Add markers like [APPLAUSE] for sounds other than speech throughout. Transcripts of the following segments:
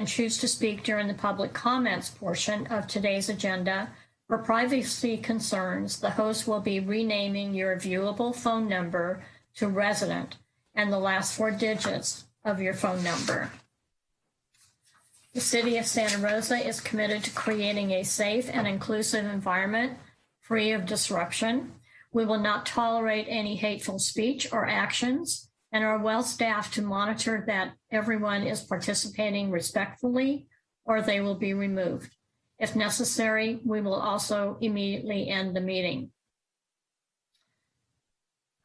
and choose to speak during the public comments portion of today's agenda, for privacy concerns, the host will be renaming your viewable phone number to resident and the last four digits of your phone number. The City of Santa Rosa is committed to creating a safe and inclusive environment free of disruption. We will not tolerate any hateful speech or actions and are well staffed to monitor that everyone is participating respectfully or they will be removed. If necessary, we will also immediately end the meeting.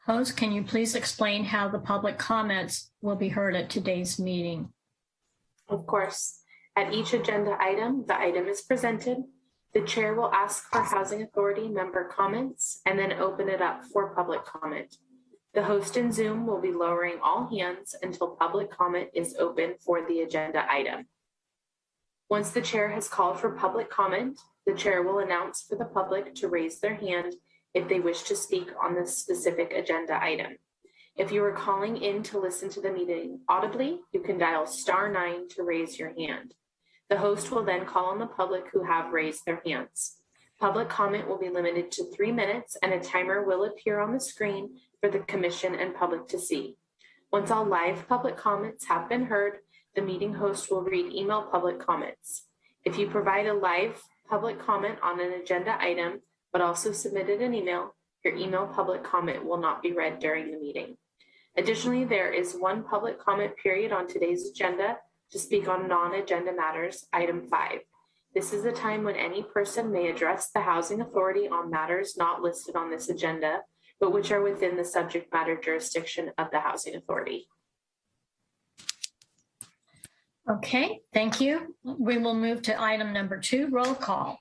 Host, can you please explain how the public comments will be heard at today's meeting? Of course. At each agenda item, the item is presented. The chair will ask for Housing Authority member comments and then open it up for public comment. The host in Zoom will be lowering all hands until public comment is open for the agenda item. Once the chair has called for public comment, the chair will announce for the public to raise their hand if they wish to speak on this specific agenda item. If you are calling in to listen to the meeting audibly, you can dial star nine to raise your hand. The host will then call on the public who have raised their hands. Public comment will be limited to three minutes and a timer will appear on the screen for the commission and public to see. Once all live public comments have been heard, the meeting host will read email public comments. If you provide a live public comment on an agenda item, but also submitted an email, your email public comment will not be read during the meeting. Additionally, there is one public comment period on today's agenda to speak on non-agenda matters, item five. This is a time when any person may address the Housing Authority on matters not listed on this agenda, but which are within the subject matter jurisdiction of the Housing Authority. Okay, thank you. We will move to item number two, roll call.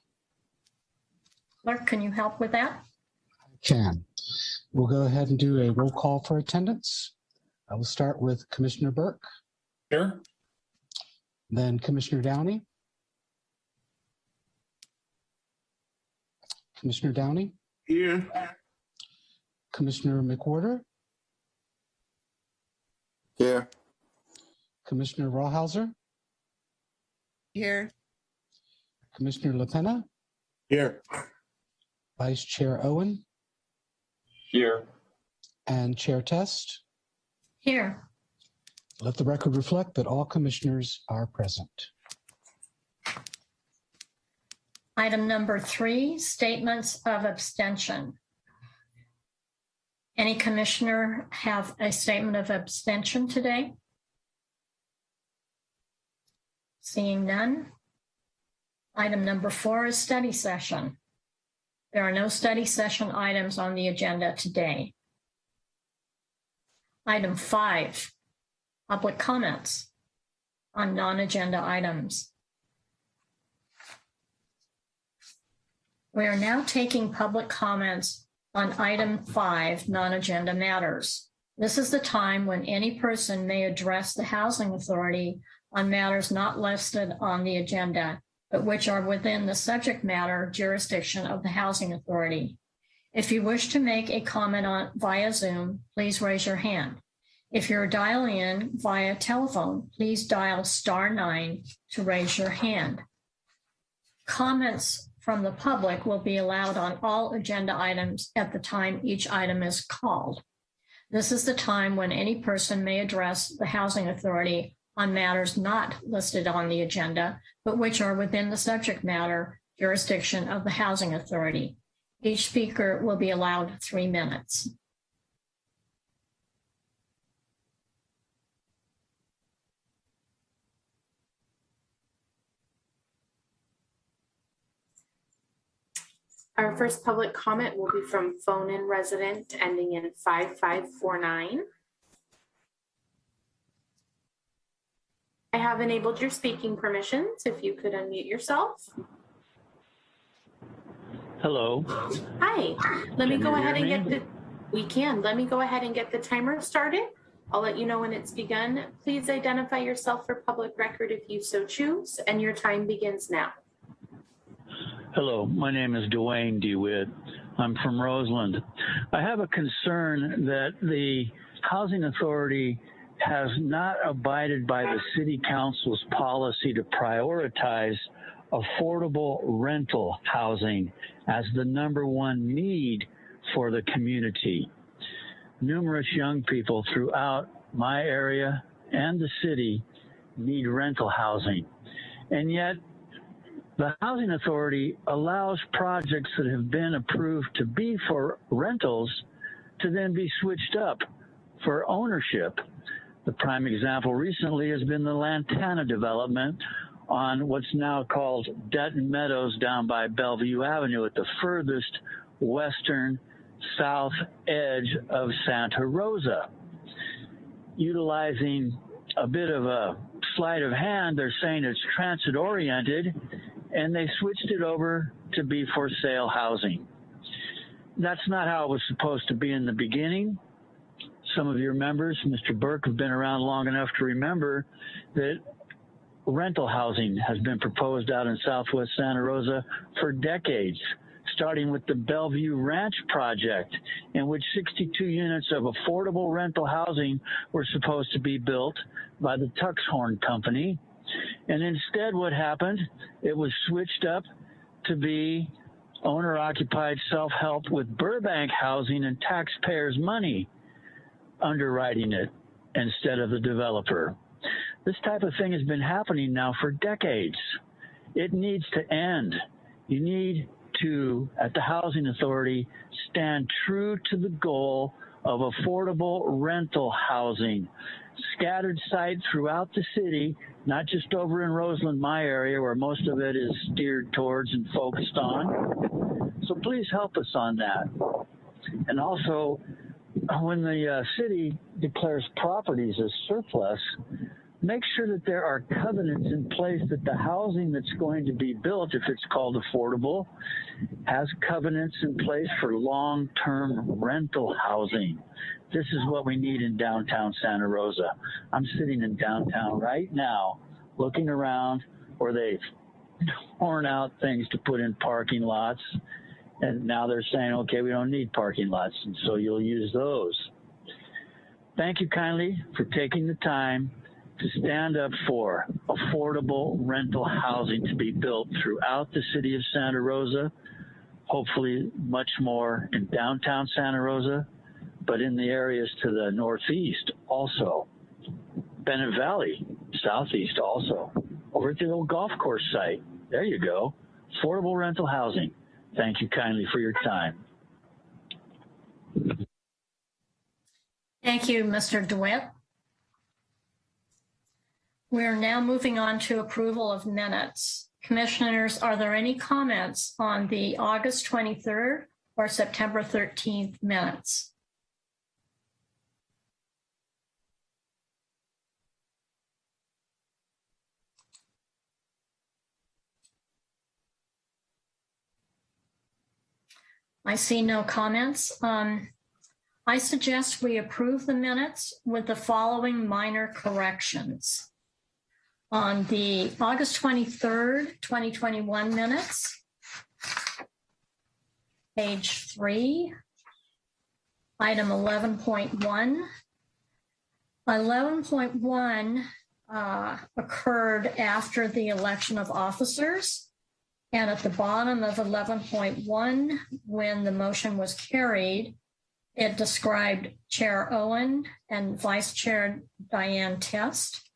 Clerk, can you help with that? I Can. We'll go ahead and do a roll call for attendance. I will start with Commissioner Burke, Here. then Commissioner Downey. Commissioner Downey, Here. Commissioner McWhorter, Here. Commissioner Rawhauser, Here. Commissioner LaPena, Here. Vice Chair Owen, Here. and Chair Test. Here. Let the record reflect that all commissioners are present. Item number three, statements of abstention. Any commissioner have a statement of abstention today? Seeing none. Item number four is study session. There are no study session items on the agenda today. Item five, public comments on non-agenda items. We are now taking public comments on item five, non-agenda matters. This is the time when any person may address the Housing Authority on matters not listed on the agenda, but which are within the subject matter jurisdiction of the Housing Authority. If you wish to make a comment on via Zoom, please raise your hand. If you're dialing in via telephone, please dial star nine to raise your hand. Comments from the public will be allowed on all agenda items at the time each item is called. This is the time when any person may address the Housing Authority on matters not listed on the agenda, but which are within the subject matter jurisdiction of the Housing Authority. Each speaker will be allowed three minutes. Our first public comment will be from phone-in resident ending in 5549. I have enabled your speaking permissions. If you could unmute yourself. Hello. Hi, let me Can go ahead and hear get the, we can, let me go ahead and get the timer started. I'll let you know when it's begun. Please identify yourself for public record if you so choose, and your time begins now. Hello. My name is Dwayne DeWitt. I'm from Roseland. I have a concern that the Housing Authority has not abided by the city council's policy to prioritize affordable rental housing as the number one need for the community. Numerous young people throughout my area and the city need rental housing. And yet, the Housing Authority allows projects that have been approved to be for rentals to then be switched up for ownership. The prime example recently has been the Lantana development on what's now called Dutton Meadows down by Bellevue Avenue at the furthest western south edge of Santa Rosa. Utilizing a bit of a sleight of hand, they're saying it's transit oriented and they switched it over to be for sale housing. That's not how it was supposed to be in the beginning. Some of your members, Mr. Burke, have been around long enough to remember that rental housing has been proposed out in southwest Santa Rosa for decades, starting with the Bellevue Ranch project, in which 62 units of affordable rental housing were supposed to be built by the Tuxhorn Company. And instead, what happened? It was switched up to be owner occupied self help with Burbank housing and taxpayers' money underwriting it instead of the developer. This type of thing has been happening now for decades. It needs to end. You need to, at the Housing Authority, stand true to the goal of affordable rental housing. Scattered site throughout the city, not just over in Roseland, my area, where most of it is steered towards and focused on. So please help us on that. And also, when the uh, city declares properties as surplus, make sure that there are covenants in place that the housing that's going to be built, if it's called affordable, has covenants in place for long term rental housing. This is what we need in downtown Santa Rosa. I'm sitting in downtown right now looking around where they've torn out things to put in parking lots. And now they're saying, okay, we don't need parking lots. And so you'll use those. Thank you kindly for taking the time to stand up for affordable rental housing to be built throughout the city of Santa Rosa, hopefully much more in downtown Santa Rosa, but in the areas to the northeast also. Bennett Valley, southeast also. Over at the old golf course site. There you go. Affordable rental housing. Thank you kindly for your time. Thank you, Mr. DeWitt. We're now moving on to approval of minutes. Commissioners, are there any comments on the August 23rd or September 13th minutes? I see no comments. Um, I suggest we approve the minutes with the following minor corrections. On the August 23rd, 2021 minutes, page three, item 11.1. 11.1 uh, occurred after the election of officers. And at the bottom of 11.1, when the motion was carried, it described Chair Owen and Vice Chair Diane Test.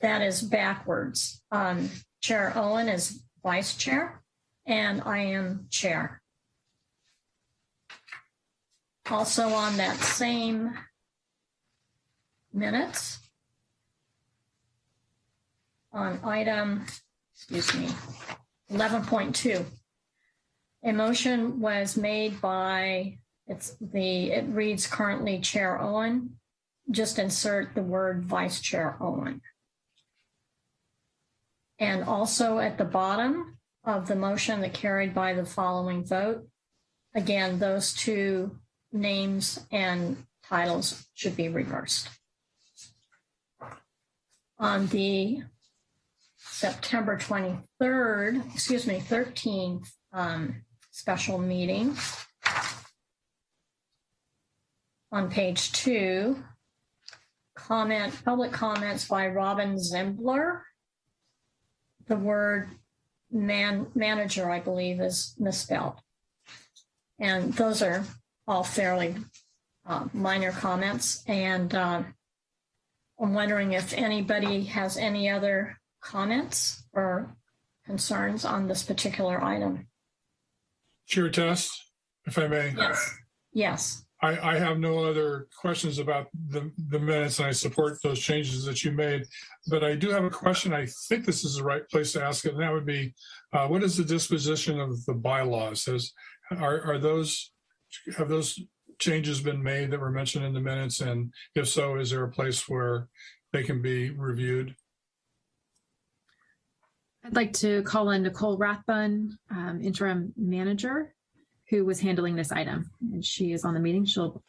That is backwards. Um, chair Owen is Vice Chair, and I am Chair. Also on that same minutes, on item, excuse me, 11.2. A motion was made by, it's the, it reads currently Chair Owen. Just insert the word Vice Chair Owen. And also at the bottom of the motion that carried by the following vote, again, those two names and titles should be reversed. On the September 23rd, excuse me, 13th um, special meeting. On page two, comment, public comments by Robin Zembler. The word man, manager, I believe, is misspelled. And those are all fairly uh, minor comments. And uh, I'm wondering if anybody has any other comments or concerns on this particular item. Chair Test, if I may. Yes. Yes. I, I have no other questions about the, the minutes and I support those changes that you made. But I do have a question. I think this is the right place to ask it. And that would be, uh, what is the disposition of the bylaws? Has, are, are those, have those changes been made that were mentioned in the minutes? And if so, is there a place where they can be reviewed? I'd like to call in Nicole Rathbun, um, interim manager, who was handling this item. And she is on the meeting. She'll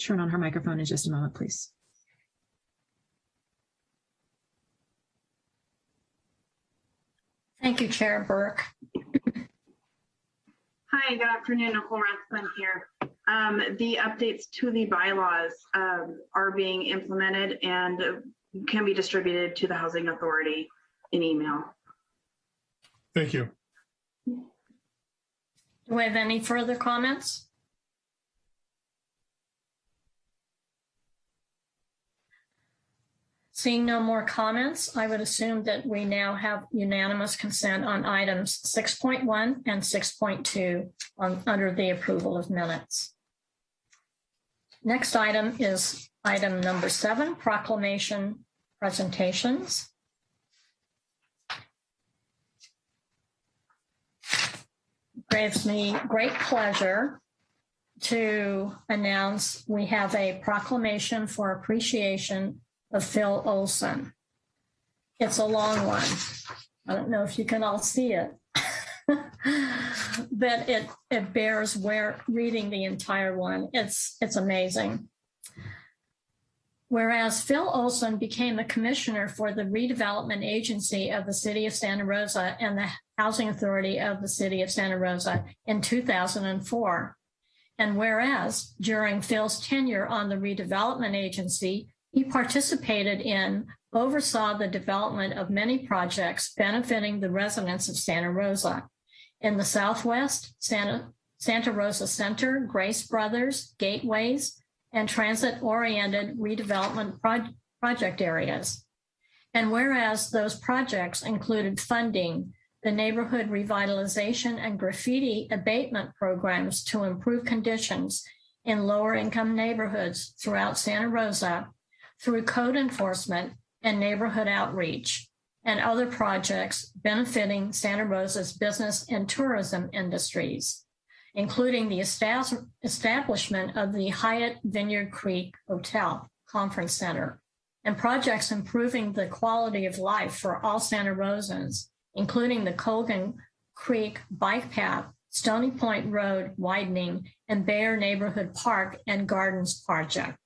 turn on her microphone in just a moment, please. Thank you, Chair Burke. Hi, good afternoon. Nicole Rathbun here. Um, the updates to the bylaws um, are being implemented and can be distributed to the Housing Authority in email. Thank you. Do we have any further comments? Seeing no more comments, I would assume that we now have unanimous consent on items 6.1 and 6.2 on, under the approval of minutes. Next item is item number seven, proclamation presentations. It gives me great pleasure to announce we have a proclamation for appreciation of Phil Olson. It's a long one. I don't know if you can all see it. [LAUGHS] but it it bears where reading the entire one. It's it's amazing. Whereas Phil Olson became the commissioner for the redevelopment agency of the city of Santa Rosa and the housing authority of the city of Santa Rosa in 2004. And whereas during Phil's tenure on the redevelopment agency, he participated in, oversaw the development of many projects benefiting the residents of Santa Rosa. In the Southwest, Santa, Santa Rosa Center, Grace Brothers, Gateways, and transit-oriented redevelopment pro project areas. And whereas those projects included funding the neighborhood revitalization and graffiti abatement programs to improve conditions in lower income neighborhoods throughout Santa Rosa through code enforcement and neighborhood outreach and other projects benefiting Santa Rosa's business and tourism industries, including the establishment of the Hyatt Vineyard Creek Hotel Conference Center and projects improving the quality of life for all Santa Rosans, including the Colgan Creek Bike Path, Stony Point Road widening, and Bayer Neighborhood Park and Gardens project.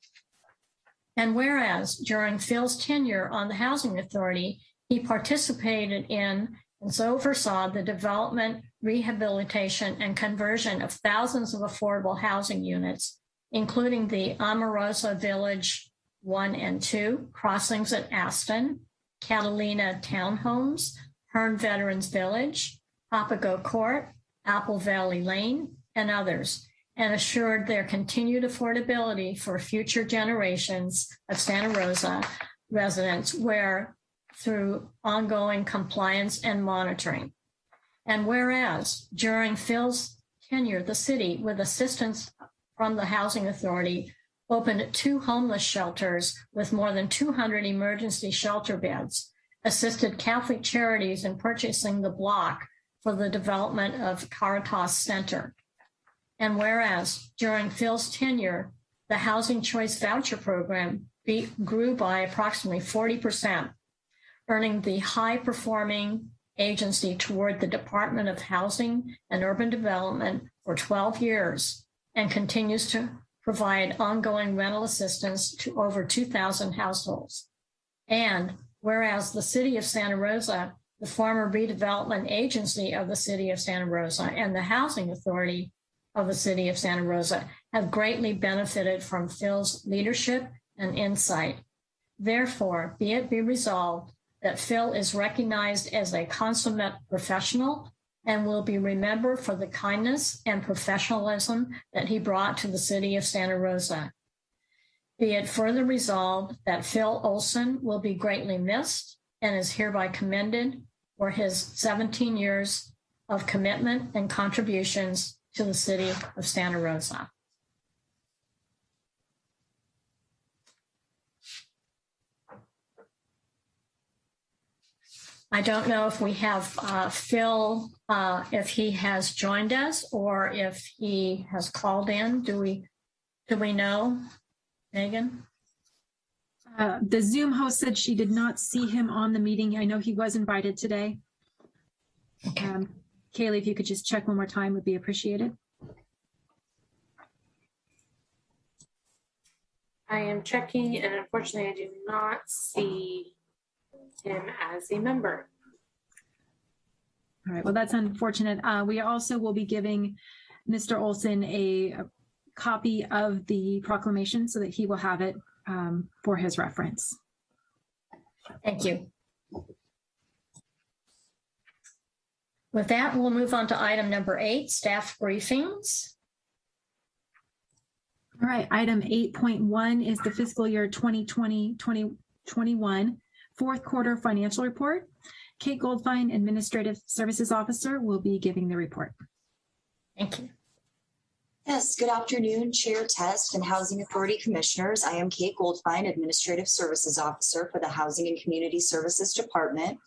And whereas during Phil's tenure on the Housing Authority, he participated in oversaw the development, rehabilitation, and conversion of thousands of affordable housing units, including the Amorosa Village 1 and 2, crossings at Aston, Catalina Townhomes, Hearn Veterans Village, Papago Court, Apple Valley Lane, and others, and assured their continued affordability for future generations of Santa Rosa residents where through ongoing compliance and monitoring. And whereas during Phil's tenure, the city, with assistance from the Housing Authority, opened two homeless shelters with more than 200 emergency shelter beds, assisted Catholic Charities in purchasing the block for the development of Caritas Center. And whereas during Phil's tenure, the Housing Choice Voucher Program be, grew by approximately 40%, earning the high performing agency toward the Department of Housing and Urban Development for 12 years and continues to provide ongoing rental assistance to over 2,000 households. And whereas the city of Santa Rosa, the former redevelopment agency of the city of Santa Rosa and the housing authority of the city of Santa Rosa have greatly benefited from Phil's leadership and insight. Therefore, be it be resolved that Phil is recognized as a consummate professional and will be remembered for the kindness and professionalism that he brought to the city of Santa Rosa. Be it further resolved that Phil Olson will be greatly missed and is hereby commended for his 17 years of commitment and contributions to the city of Santa Rosa. I don't know if we have uh, Phil, uh, if he has joined us or if he has called in. Do we, do we know, Megan? Uh, the Zoom host said she did not see him on the meeting. I know he was invited today. Okay. Um, Kaylee, if you could just check one more time would be appreciated. I am checking and unfortunately I do not see him as a member. All right, well, that's unfortunate. Uh, we also will be giving Mr. Olson a, a copy of the proclamation so that he will have it um, for his reference. Thank you. With that, we'll move on to item number eight, staff briefings. All right, item 8.1 is the fiscal year 2020, 2021 fourth quarter financial report. Kate Goldfine, Administrative Services Officer, will be giving the report. Thank you. Yes, good afternoon, Chair Test and Housing Authority Commissioners. I am Kate Goldfine, Administrative Services Officer for the Housing and Community Services Department.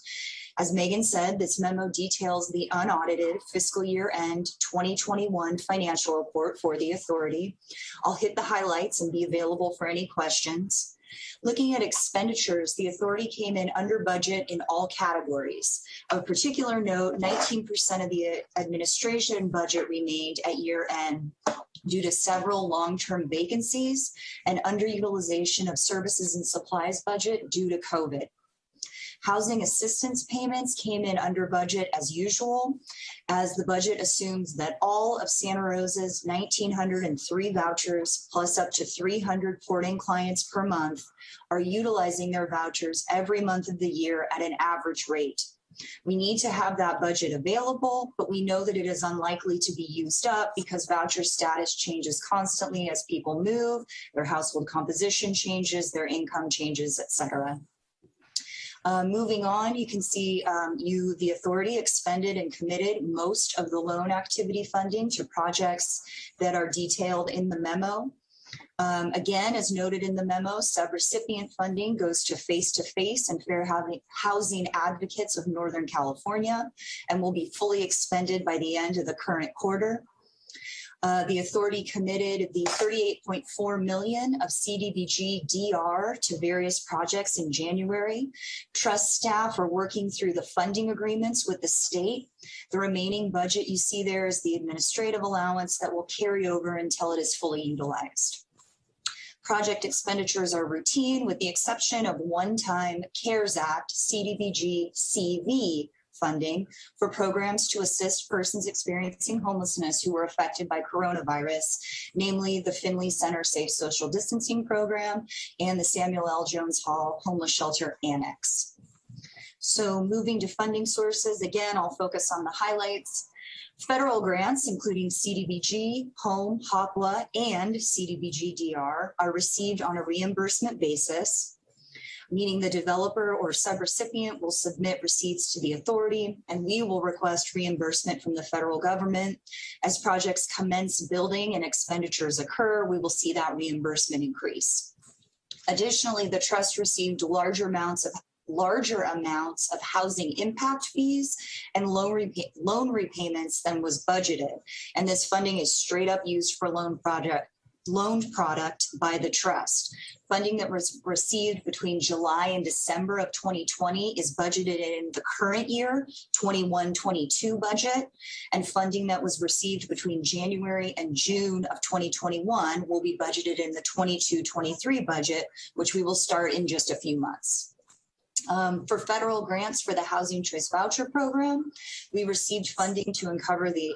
As Megan said, this memo details the unaudited fiscal year end 2021 financial report for the authority. I'll hit the highlights and be available for any questions. Looking at expenditures, the authority came in under budget in all categories. Of particular note, 19% of the administration budget remained at year end due to several long-term vacancies and underutilization of services and supplies budget due to COVID. Housing assistance payments came in under budget as usual, as the budget assumes that all of Santa Rosa's 1,903 vouchers plus up to 300 porting clients per month are utilizing their vouchers every month of the year at an average rate. We need to have that budget available, but we know that it is unlikely to be used up because voucher status changes constantly as people move, their household composition changes, their income changes, et cetera. Uh, moving on, you can see um, you, the authority expended and committed most of the loan activity funding to projects that are detailed in the memo. Um, again, as noted in the memo, subrecipient funding goes to face-to-face -face and fair housing advocates of Northern California and will be fully expended by the end of the current quarter. Uh, the authority committed the 38.4 million of CDBG DR to various projects in January. Trust staff are working through the funding agreements with the state. The remaining budget you see there is the administrative allowance that will carry over until it is fully utilized. Project expenditures are routine with the exception of one-time CARES Act CDBG CV funding for programs to assist persons experiencing homelessness who were affected by coronavirus, namely the Finley Center Safe Social Distancing Program and the Samuel L. Jones Hall Homeless Shelter Annex. So moving to funding sources, again, I'll focus on the highlights. Federal grants, including CDBG, HOME, HOPWA, and CDBG DR, are received on a reimbursement basis meaning the developer or subrecipient will submit receipts to the authority and we will request reimbursement from the federal government. As projects commence building and expenditures occur, we will see that reimbursement increase. Additionally, the trust received larger amounts of larger amounts of housing impact fees and loan, repay loan repayments than was budgeted. And this funding is straight up used for loan project loaned product by the trust. Funding that was received between July and December of 2020 is budgeted in the current year 21-22 budget and funding that was received between January and June of 2021 will be budgeted in the 22-23 budget, which we will start in just a few months. Um, for federal grants for the Housing Choice Voucher Program, we received funding to uncover the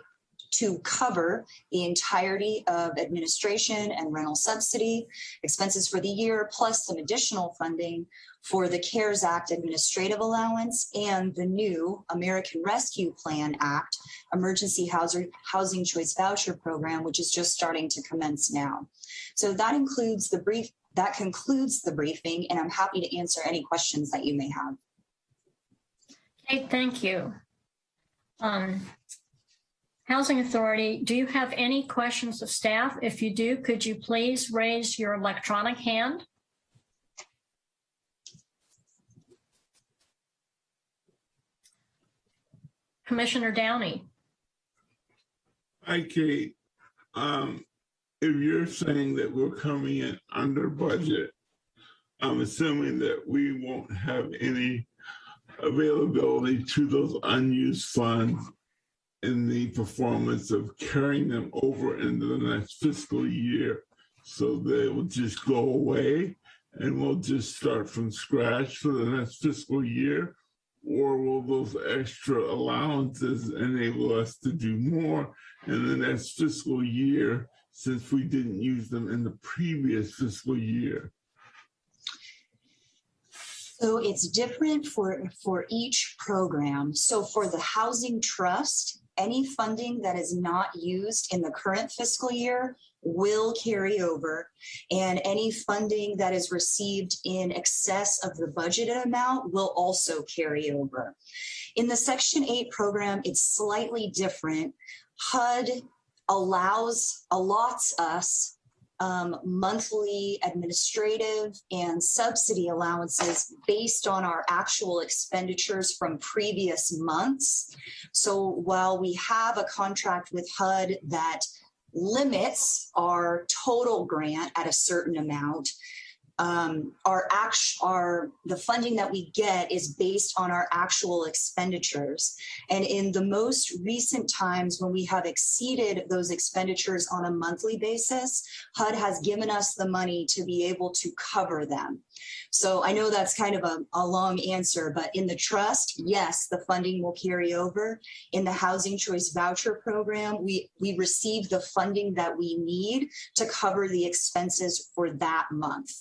to cover the entirety of administration and rental subsidy expenses for the year, plus some additional funding for the CARES Act administrative allowance and the new American Rescue Plan Act Emergency Housing, Housing Choice Voucher Program, which is just starting to commence now. So that includes the brief, that concludes the briefing, and I'm happy to answer any questions that you may have. Okay, thank you. Um, Housing Authority, do you have any questions of staff? If you do, could you please raise your electronic hand? Commissioner Downey. Hi, Kate. Um, if you're saying that we're coming in under budget, I'm assuming that we won't have any availability to those unused funds in the performance of carrying them over into the next fiscal year. So they will just go away and we'll just start from scratch for the next fiscal year? Or will those extra allowances enable us to do more in the next fiscal year since we didn't use them in the previous fiscal year? So it's different for, for each program. So for the Housing Trust, any funding that is not used in the current fiscal year will carry over. And any funding that is received in excess of the budgeted amount will also carry over. In the Section 8 program, it's slightly different. HUD allows, allots us um, monthly administrative and subsidy allowances based on our actual expenditures from previous months. So while we have a contract with HUD that limits our total grant at a certain amount, um, our act, our the funding that we get is based on our actual expenditures. And in the most recent times when we have exceeded those expenditures on a monthly basis, HUD has given us the money to be able to cover them. So I know that's kind of a, a long answer, but in the trust, yes, the funding will carry over. In the Housing Choice Voucher Program, we, we receive the funding that we need to cover the expenses for that month.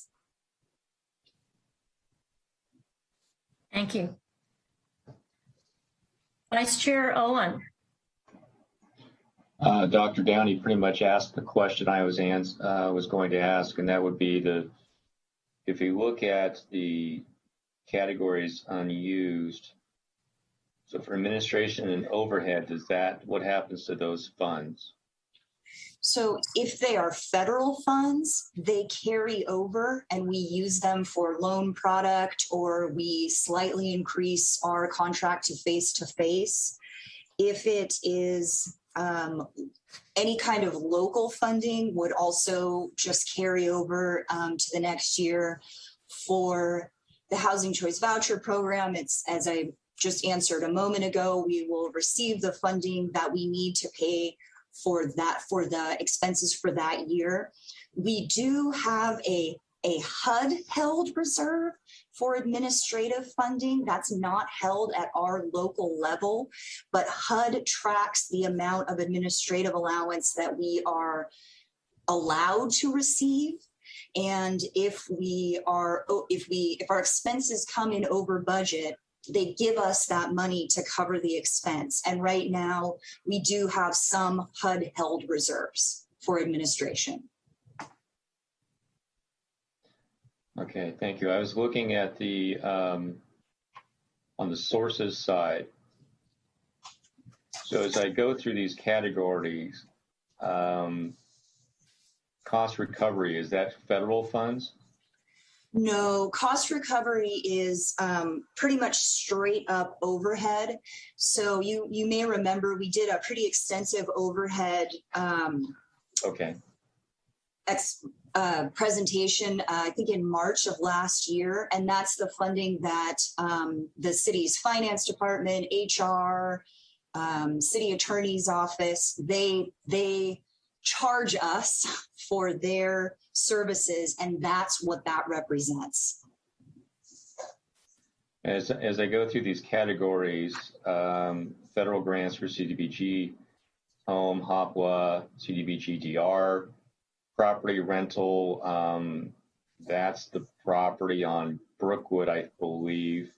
Thank you. Vice Chair Owen. Uh, Dr. Downey pretty much asked the question I was uh, was going to ask, and that would be the if you look at the categories unused. So for administration and overhead, does that what happens to those funds? So if they are federal funds, they carry over and we use them for loan product or we slightly increase our contract to face to face. If it is um, any kind of local funding would also just carry over um, to the next year for the Housing Choice Voucher Program. It's as I just answered a moment ago, we will receive the funding that we need to pay for that for the expenses for that year. We do have a a HUD held reserve for administrative funding. That's not held at our local level, but HUD tracks the amount of administrative allowance that we are allowed to receive. And if we are, if we, if our expenses come in over budget, they give us that money to cover the expense. And right now, we do have some HUD held reserves for administration. Okay, thank you. I was looking at the um, on the sources side. So as I go through these categories, um, cost recovery is that federal funds? No, cost recovery is um, pretty much straight up overhead. So you you may remember we did a pretty extensive overhead um, Okay. ex, uh, presentation, uh, I think in March of last year, and that's the funding that um, the city's finance department, HR, um, city attorney's office, they they charge us [LAUGHS] for their services, and that's what that represents. As, as I go through these categories, um, federal grants for CDBG, home, Hopwa, CDBG-DR. Property rental, um, that's the property on Brookwood, I believe.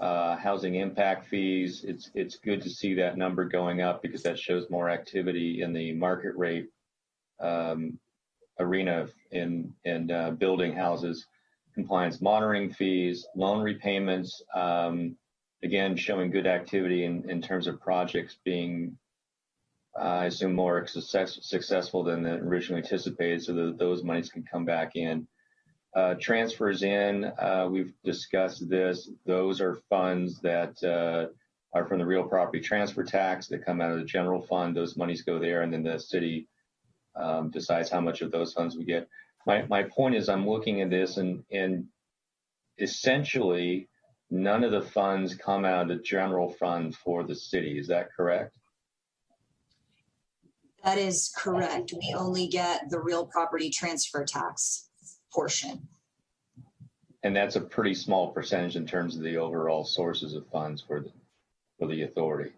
Uh, housing impact fees, it's, it's good to see that number going up because that shows more activity in the market rate um, arena in, in uh, building houses. Compliance monitoring fees, loan repayments, um, again, showing good activity in, in terms of projects being, uh, I assume, more success, successful than originally anticipated, so that those monies can come back in. Uh, transfers in, uh, we've discussed this. Those are funds that uh, are from the real property transfer tax that come out of the general fund. Those monies go there, and then the city um, decides how much of those funds we get. My, my point is, I'm looking at this, and, and essentially, none of the funds come out of the general fund for the city. Is that correct? That is correct. We only get the real property transfer tax portion. And that's a pretty small percentage in terms of the overall sources of funds for the, for the authority.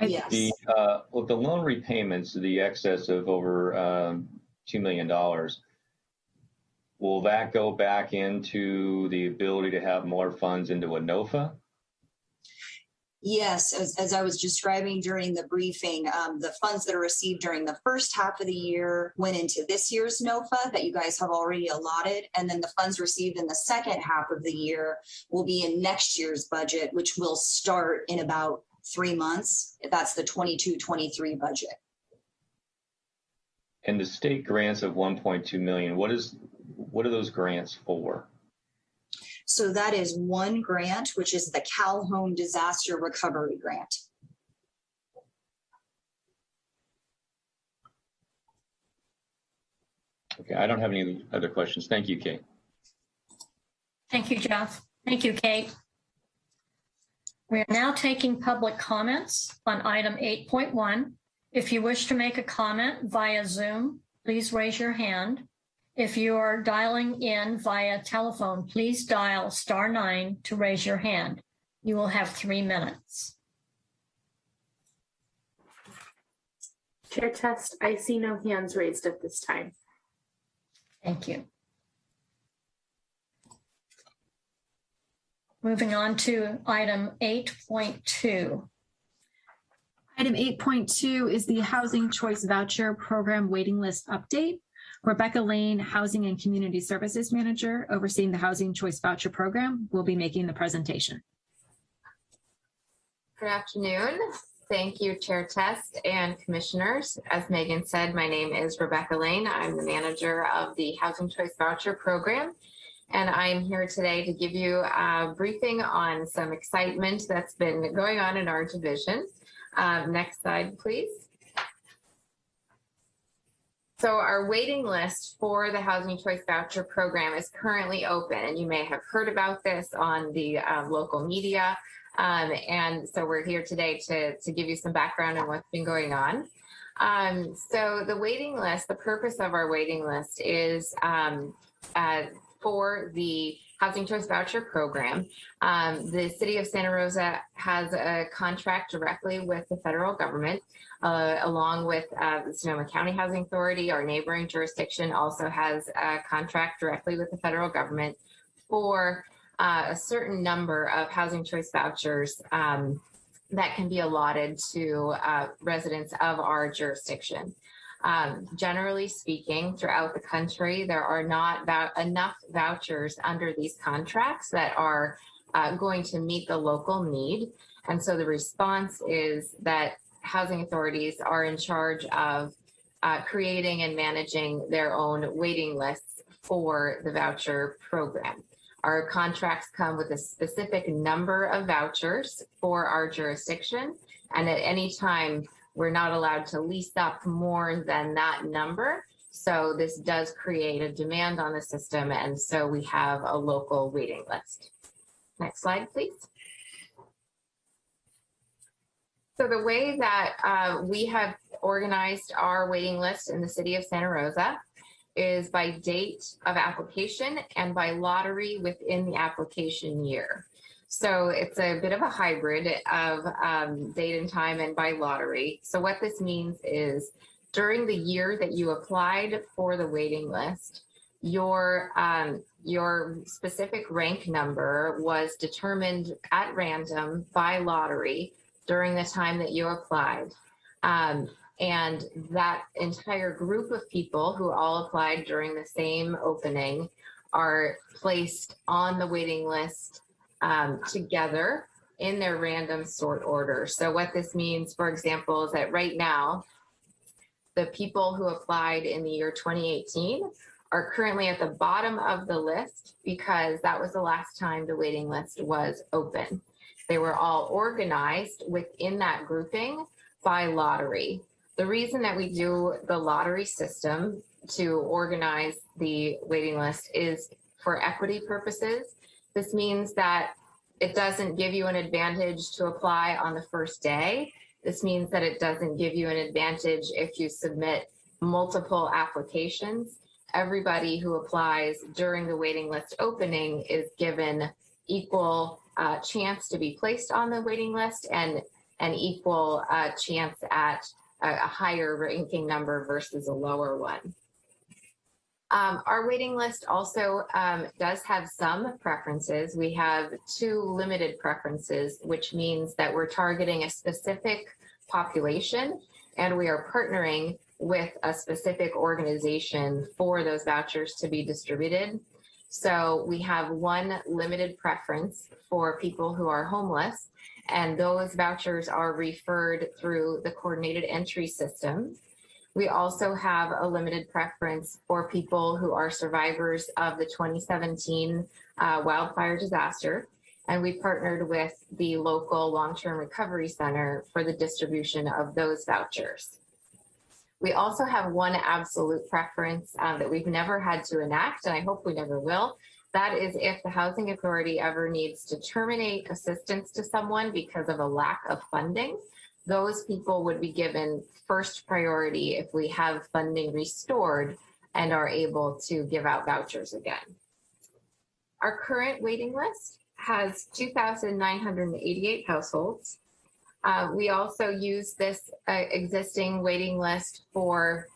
Yes. The, uh, well, the loan repayments, the excess of over um, $2 million, will that go back into the ability to have more funds into a NOFA? Yes, as, as I was describing during the briefing, um, the funds that are received during the first half of the year went into this year's NOFA that you guys have already allotted. And then the funds received in the second half of the year will be in next year's budget, which will start in about three months. If that's the 22-23 budget. And the state grants of 1.2 million, what is, what are those grants for? So that is one grant, which is the CalHome Disaster Recovery Grant. Okay, I don't have any other questions. Thank you, Kate. Thank you, Jeff. Thank you, Kate. We are now taking public comments on item 8.1. If you wish to make a comment via Zoom, please raise your hand. If you are dialing in via telephone, please dial star nine to raise your hand. You will have three minutes. Chair Test, I see no hands raised at this time. Thank you. Moving on to item 8.2. Item 8.2 is the Housing Choice Voucher Program Waiting List Update. Rebecca Lane, Housing and Community Services Manager overseeing the Housing Choice Voucher Program, will be making the presentation. Good afternoon. Thank you, Chair Test and Commissioners. As Megan said, my name is Rebecca Lane. I'm the manager of the Housing Choice Voucher Program. And I'm here today to give you a briefing on some excitement that's been going on in our division. Um, next slide, please. So our waiting list for the Housing Choice Voucher Program is currently open, and you may have heard about this on the um, local media. Um, and so we're here today to, to give you some background on what's been going on. Um, so the waiting list, the purpose of our waiting list is um, uh, for the Housing Choice Voucher Program. Um, the City of Santa Rosa has a contract directly with the federal government uh, along with uh, the Sonoma County Housing Authority, our neighboring jurisdiction also has a contract directly with the federal government for uh, a certain number of housing choice vouchers um, that can be allotted to uh, residents of our jurisdiction. Um, generally speaking, throughout the country, there are not enough vouchers under these contracts that are uh, going to meet the local need. And so the response is that housing authorities are in charge of uh, creating and managing their own waiting lists for the voucher program. Our contracts come with a specific number of vouchers for our jurisdiction, and at any time, we're not allowed to lease up more than that number. So this does create a demand on the system, and so we have a local waiting list. Next slide, please. So the way that uh, we have organized our waiting list in the city of Santa Rosa is by date of application and by lottery within the application year. So it's a bit of a hybrid of um, date and time and by lottery. So what this means is during the year that you applied for the waiting list, your um, your specific rank number was determined at random by lottery during the time that you applied. Um, and that entire group of people who all applied during the same opening are placed on the waiting list um, together in their random sort order. So what this means, for example, is that right now, the people who applied in the year 2018 are currently at the bottom of the list because that was the last time the waiting list was open. They were all organized within that grouping by lottery. The reason that we do the lottery system to organize the waiting list is for equity purposes. This means that it doesn't give you an advantage to apply on the first day. This means that it doesn't give you an advantage if you submit multiple applications. Everybody who applies during the waiting list opening is given equal uh, chance to be placed on the waiting list and an equal uh, chance at a, a higher ranking number versus a lower one. Um, our waiting list also um, does have some preferences. We have two limited preferences, which means that we're targeting a specific population and we are partnering with a specific organization for those vouchers to be distributed. So we have one limited preference for people who are homeless, and those vouchers are referred through the coordinated entry system. We also have a limited preference for people who are survivors of the 2017 uh, wildfire disaster. And we partnered with the local long-term recovery center for the distribution of those vouchers. We also have one absolute preference um, that we've never had to enact, and I hope we never will. That is if the Housing Authority ever needs to terminate assistance to someone because of a lack of funding, those people would be given first priority if we have funding restored and are able to give out vouchers again. Our current waiting list has 2,988 households. Uh, we also use this uh, existing waiting list for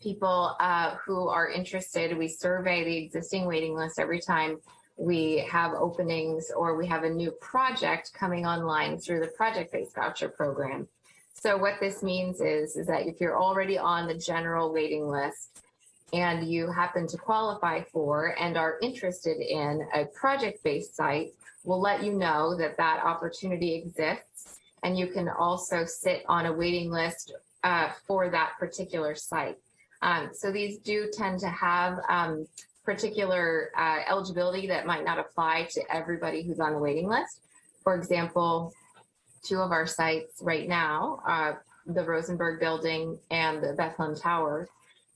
people uh, who are interested. We survey the existing waiting list every time we have openings or we have a new project coming online through the project-based voucher program. So what this means is, is that if you're already on the general waiting list and you happen to qualify for and are interested in a project-based site, we'll let you know that that opportunity exists and you can also sit on a waiting list uh, for that particular site. Um, so these do tend to have um, particular uh, eligibility that might not apply to everybody who's on the waiting list. For example, two of our sites right now, uh, the Rosenberg Building and the Bethlehem Tower,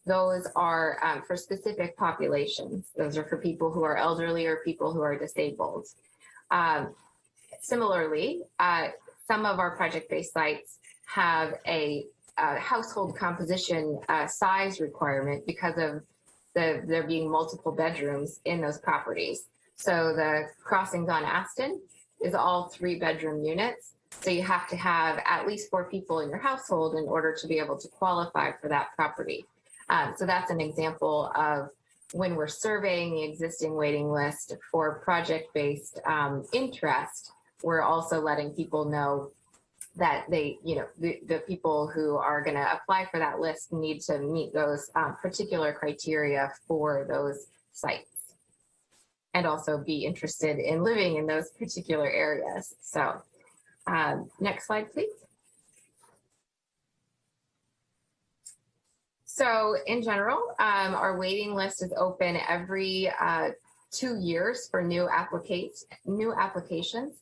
those are um, for specific populations. Those are for people who are elderly or people who are disabled. Um, similarly, uh, some of our project-based sites have a, a household composition uh, size requirement because of the, there being multiple bedrooms in those properties. So the crossings on Aston is all three bedroom units. So you have to have at least four people in your household in order to be able to qualify for that property. Um, so that's an example of when we're surveying the existing waiting list for project-based um, interest, we're also letting people know that they, you know, the, the people who are going to apply for that list need to meet those um, particular criteria for those sites and also be interested in living in those particular areas. So um, next slide, please. So in general, um, our waiting list is open every uh, two years for new applicates, new applications.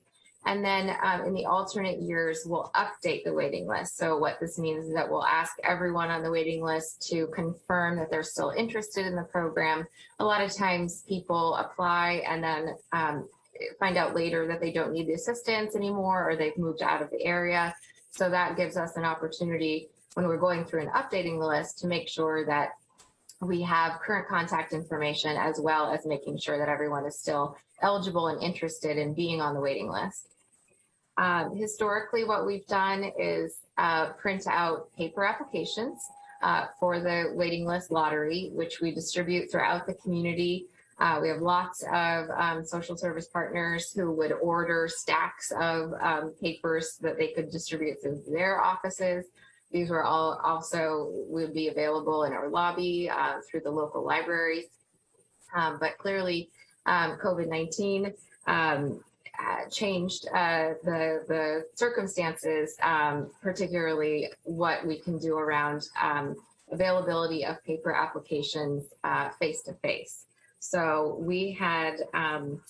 And then um, in the alternate years, we'll update the waiting list. So what this means is that we'll ask everyone on the waiting list to confirm that they're still interested in the program. A lot of times people apply and then um, find out later that they don't need the assistance anymore or they've moved out of the area. So that gives us an opportunity when we're going through and updating the list to make sure that we have current contact information as well as making sure that everyone is still eligible and interested in being on the waiting list. Um, historically, what we've done is uh, print out paper applications uh, for the waiting list lottery, which we distribute throughout the community. Uh, we have lots of um, social service partners who would order stacks of um, papers that they could distribute to their offices. These were all also would be available in our lobby uh, through the local libraries. Um, but clearly, um, COVID-19 um, uh, changed uh, the, the circumstances, um, particularly what we can do around um, availability of paper applications uh, face-to-face. So we had um,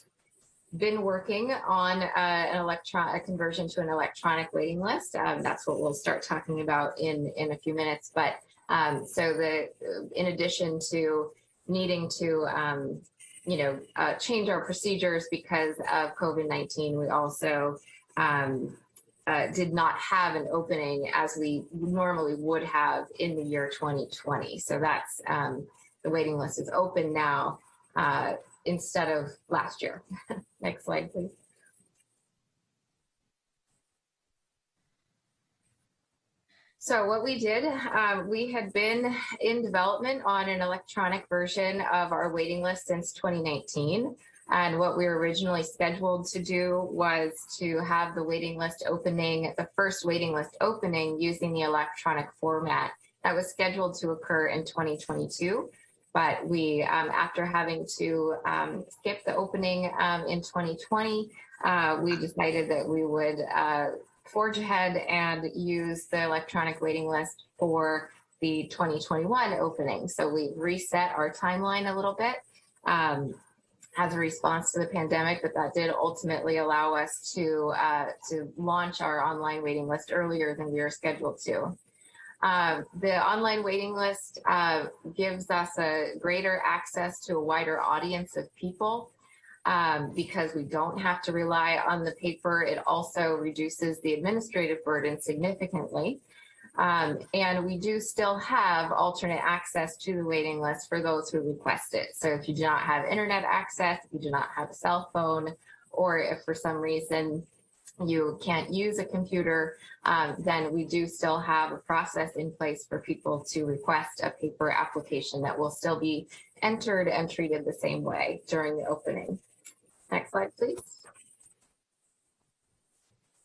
been working on uh, an electron a conversion to an electronic waiting list. Um, that's what we'll start talking about in in a few minutes. But um, so the in addition to needing to um, you know uh, change our procedures because of COVID-19, we also um, uh, did not have an opening as we normally would have in the year 2020. So that's um, the waiting list is open now uh, instead of last year. [LAUGHS] Next slide, please. So what we did, um, we had been in development on an electronic version of our waiting list since 2019. And what we were originally scheduled to do was to have the waiting list opening, the first waiting list opening using the electronic format that was scheduled to occur in 2022 but we, um, after having to um, skip the opening um, in 2020, uh, we decided that we would uh, forge ahead and use the electronic waiting list for the 2021 opening. So we reset our timeline a little bit um, as a response to the pandemic, but that did ultimately allow us to, uh, to launch our online waiting list earlier than we were scheduled to. Uh, the online waiting list uh, gives us a greater access to a wider audience of people um, because we don't have to rely on the paper. It also reduces the administrative burden significantly. Um, and we do still have alternate access to the waiting list for those who request it. So if you do not have internet access, if you do not have a cell phone, or if for some reason you can't use a computer, um, then we do still have a process in place for people to request a paper application that will still be entered and treated the same way during the opening. Next slide, please.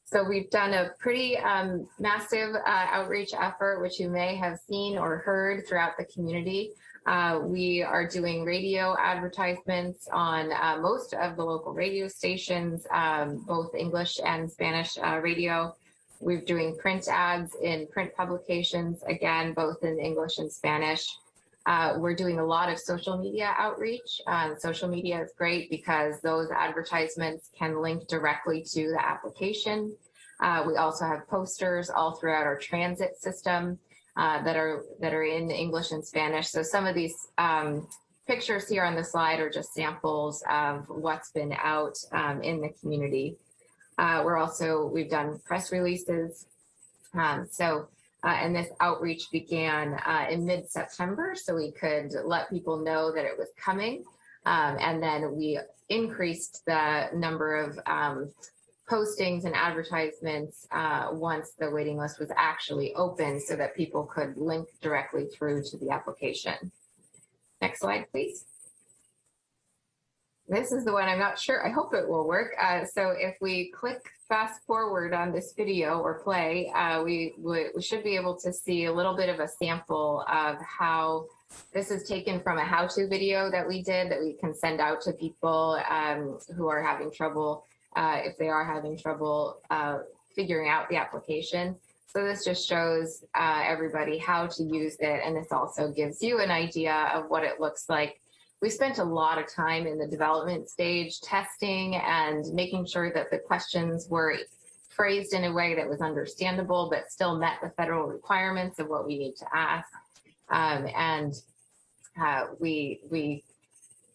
So we've done a pretty um, massive uh, outreach effort, which you may have seen or heard throughout the community. Uh, we are doing radio advertisements on uh, most of the local radio stations, um, both English and Spanish uh, radio. We're doing print ads in print publications, again, both in English and Spanish. Uh, we're doing a lot of social media outreach. Um, social media is great because those advertisements can link directly to the application. Uh, we also have posters all throughout our transit system uh, that are that are in English and Spanish. So some of these um, pictures here on the slide are just samples of what's been out um, in the community. Uh, we're also, we've done press releases. Um, so, uh, and this outreach began uh, in mid-September so we could let people know that it was coming. Um, and then we increased the number of um, postings and advertisements uh, once the waiting list was actually open so that people could link directly through to the application. Next slide, please. This is the one I'm not sure. I hope it will work. Uh, so if we click fast forward on this video or play, uh, we, we, we should be able to see a little bit of a sample of how this is taken from a how-to video that we did that we can send out to people um, who are having trouble uh, if they are having trouble uh, figuring out the application. So this just shows uh, everybody how to use it. And this also gives you an idea of what it looks like. We spent a lot of time in the development stage testing and making sure that the questions were phrased in a way that was understandable, but still met the federal requirements of what we need to ask. Um, and uh, we, we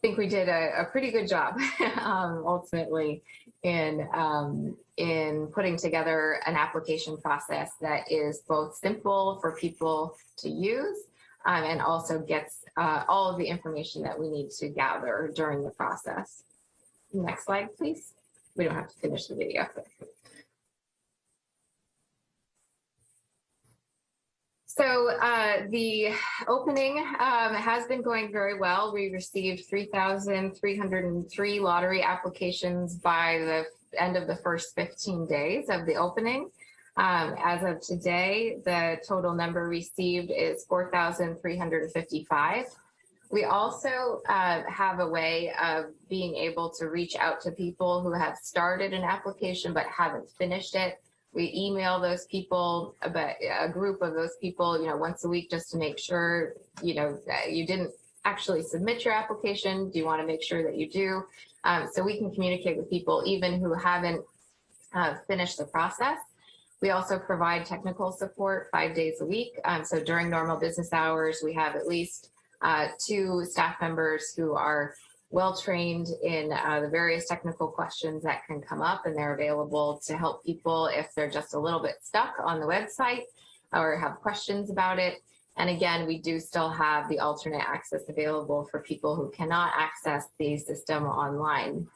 think we did a, a pretty good job [LAUGHS] um, ultimately in um, in putting together an application process that is both simple for people to use um, and also gets uh, all of the information that we need to gather during the process. Next slide, please. We don't have to finish the video. So uh, the opening um, has been going very well. We received 3,303 lottery applications by the end of the first 15 days of the opening. Um, as of today, the total number received is 4,355. We also uh, have a way of being able to reach out to people who have started an application but haven't finished it. We email those people, about a group of those people, you know, once a week just to make sure, you know, you didn't actually submit your application. Do you want to make sure that you do? Um, so we can communicate with people even who haven't uh, finished the process. We also provide technical support five days a week. Um, so during normal business hours, we have at least uh, two staff members who are well trained in uh, the various technical questions that can come up and they're available to help people if they're just a little bit stuck on the website or have questions about it. And again, we do still have the alternate access available for people who cannot access the system online.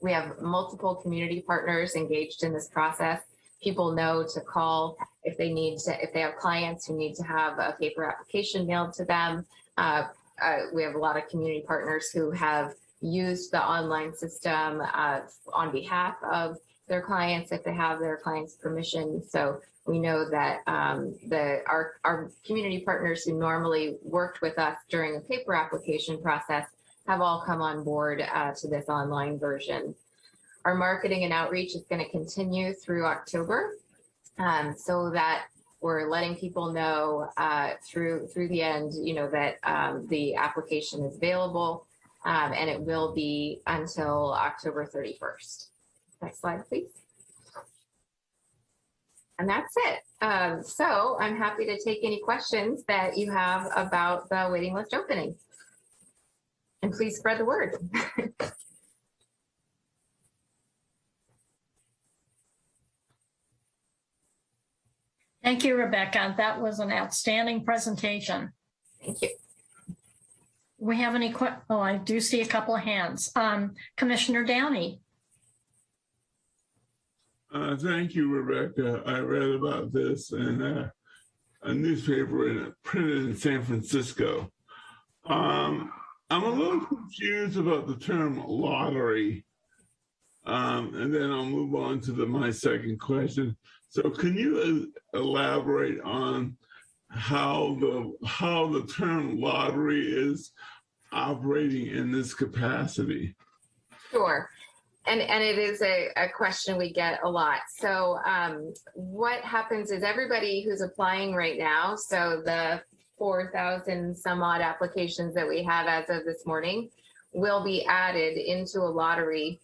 We have multiple community partners engaged in this process. People know to call if they need to, if they have clients who need to have a paper application mailed to them. Uh, uh, we have a lot of community partners who have used the online system uh, on behalf of their clients if they have their clients' permission. So we know that um, the our, our community partners who normally worked with us during the paper application process have all come on board uh, to this online version. Our marketing and outreach is going to continue through October um, so that we're letting people know uh, through through the end, you know, that um, the application is available um, and it will be until October 31st. Next slide, please. And that's it. Um, so I'm happy to take any questions that you have about the waiting list opening. And please spread the word. [LAUGHS] Thank you, Rebecca. That was an outstanding presentation. Thank you. We have any, que- oh, I do see a couple of hands. Um, Commissioner Downey. Uh, thank you, Rebecca. I read about this in uh, a newspaper in, printed in San Francisco. Um, I'm a little confused about the term lottery. Um, and then I'll move on to the my second question. So can you uh, elaborate on how the how the term lottery is operating in this capacity? Sure. And, and it is a, a question we get a lot. So um, what happens is everybody who's applying right now, so the 4,000 some odd applications that we have as of this morning will be added into a lottery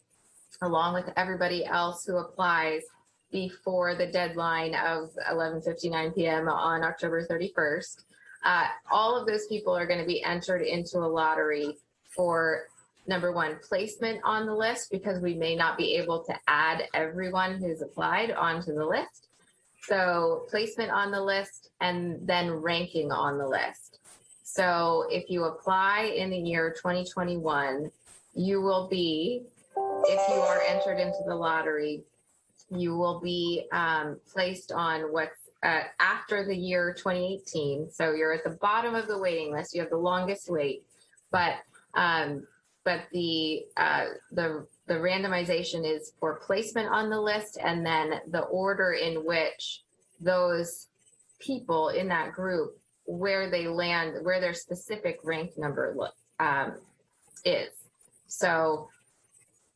along with everybody else who applies before the deadline of 11:59 p.m. on October 31st. Uh, all of those people are going to be entered into a lottery for number one placement on the list because we may not be able to add everyone who's applied onto the list. So placement on the list and then ranking on the list. So if you apply in the year 2021, you will be, if you are entered into the lottery, you will be um, placed on what's uh, after the year 2018. So you're at the bottom of the waiting list. You have the longest wait, but um, but the uh, the the randomization is for placement on the list, and then the order in which those people in that group where they land, where their specific rank number um, is. So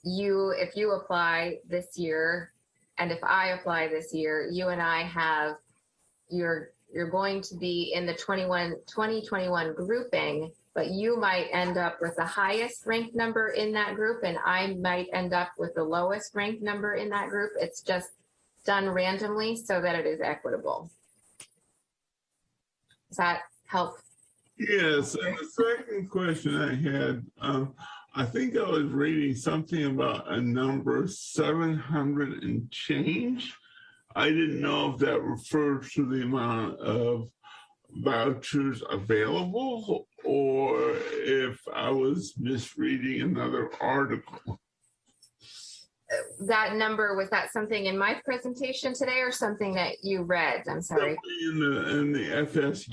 you, if you apply this year, and if I apply this year, you and I have you're you're going to be in the 21 2021 grouping but you might end up with the highest ranked number in that group and i might end up with the lowest ranked number in that group. It's just done randomly so that it is equitable. Does that help? Yes and the second question i had um, i think i was reading something about a number 700 and change I didn't know if that refers to the amount of vouchers available or if I was misreading another article. That number, was that something in my presentation today or something that you read? I'm sorry. In the, in the FS,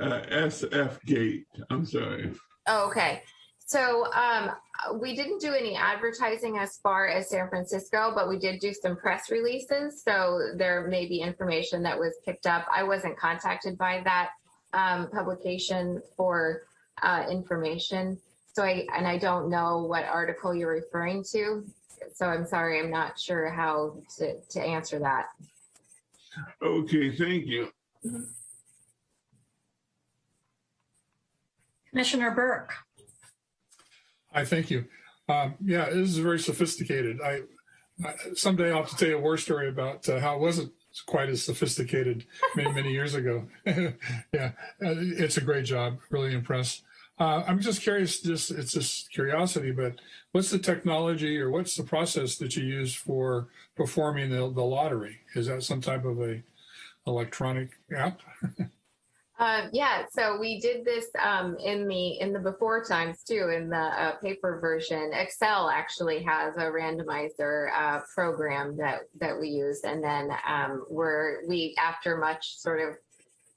uh, SFGate, I'm sorry. Oh, okay. So um, we didn't do any advertising as far as San Francisco, but we did do some press releases. So there may be information that was picked up. I wasn't contacted by that um, publication for uh, information. So I, and I don't know what article you're referring to. So I'm sorry, I'm not sure how to, to answer that. Okay, thank you. Commissioner Burke. I thank you. Um, yeah, this is very sophisticated. I, I someday I'll have to tell you a war story about uh, how it wasn't quite as sophisticated many many years ago. [LAUGHS] yeah, uh, it's a great job. Really impressed. Uh, I'm just curious. Just it's just curiosity, but what's the technology or what's the process that you use for performing the, the lottery? Is that some type of a electronic app? [LAUGHS] Uh, yeah, so we did this um, in the in the before times too. In the uh, paper version, Excel actually has a randomizer uh, program that that we use, and then um, we're we after much sort of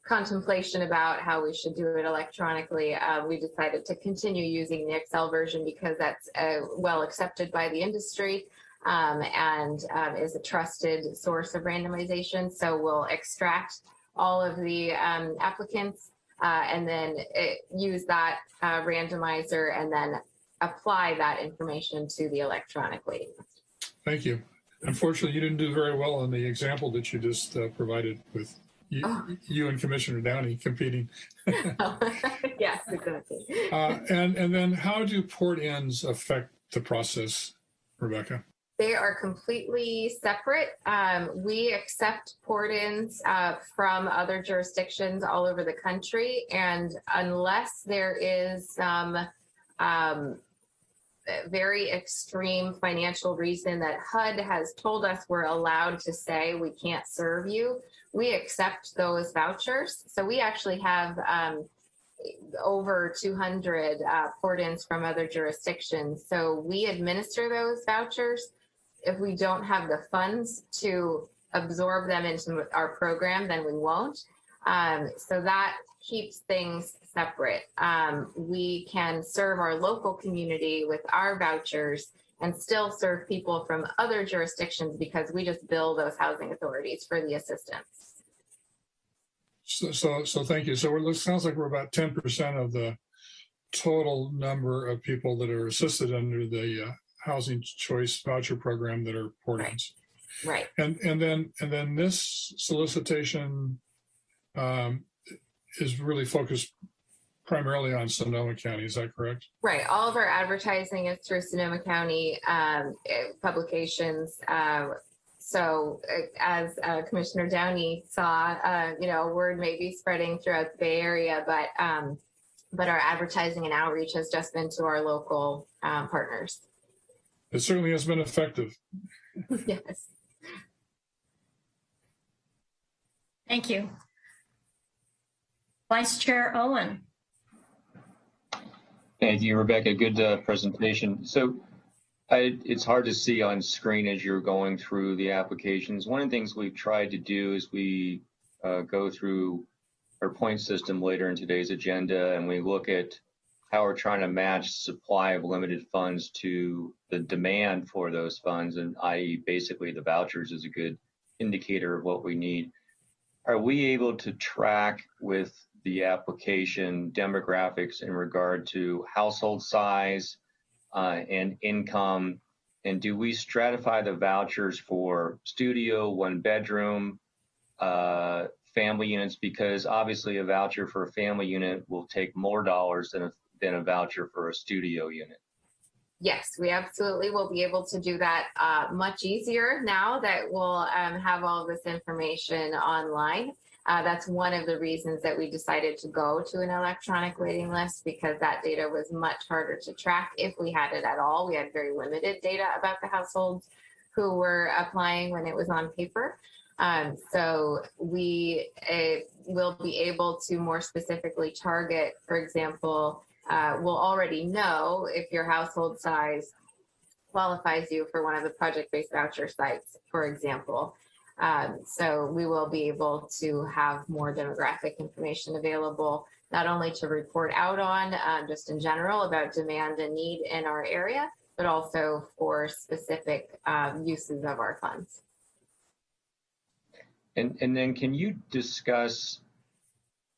contemplation about how we should do it electronically, uh, we decided to continue using the Excel version because that's uh, well accepted by the industry um, and um, is a trusted source of randomization. So we'll extract all of the um, applicants uh, and then it, use that uh, randomizer and then apply that information to the electronic waiting list. Thank you. Unfortunately, you didn't do very well in the example that you just uh, provided with you, Oh. you and Commissioner Downey competing. [LAUGHS] yes, exactly. Uh, and, and then how do port-ins affect the process, Rebecca? They are completely separate. Um, we accept port-ins uh, from other jurisdictions all over the country, and unless there is some um, very extreme financial reason that HUD has told us we're allowed to say we can't serve you, we accept those vouchers. So we actually have um, over 200 uh, port-ins from other jurisdictions. So we administer those vouchers. If we don't have the funds to absorb them into our program, then we won't. Um, so that keeps things separate. Um, we can serve our local community with our vouchers and still serve people from other jurisdictions because we just bill those housing authorities for the assistance. So, so, so thank you. So it sounds like we're about 10% of the total number of people that are assisted under the uh, housing choice voucher program that are port-ins. Right. And, and then, and then this solicitation um, is really focused primarily on Sonoma County. Is that correct? Right. All of our advertising is through Sonoma County um, eh, publications. Uh, so uh, as uh, Commissioner Downey saw, uh, you know, word may be spreading throughout the Bay Area, but um, but our advertising and outreach has just been to our local um, partners. It certainly has been effective. [LAUGHS] yes. Thank you. Vice Chair Owen. Thank you, Rebecca. Good uh, presentation. So I, it's hard to see on screen as you're going through the applications. One of the things we've tried to do is we uh, go through our point system later in today's agenda and we look at how we're trying to match supply of limited funds to the demand for those funds and i.e. basically the vouchers is a good indicator of what we need. Are we able to track with the application demographics in regard to household size uh, and income? And do we stratify the vouchers for studio, one bedroom, uh, family units? Because obviously a voucher for a family unit will take more dollars than a, than a voucher for a studio unit. Yes, we absolutely will be able to do that uh, much easier now that we'll um, have all this information online. Uh, that's one of the reasons that we decided to go to an electronic waiting list because that data was much harder to track if we had it at all. We had very limited data about the households who were applying when it was on paper. Um, so we uh, will be able to more specifically target, for example, uh, we'll already know if your household size qualifies you for one of the project-based voucher sites, for example. Um, so we will be able to have more demographic information available, not only to report out on um, just in general about demand and need in our area, but also for specific um, uses of our funds. And, and then can you discuss,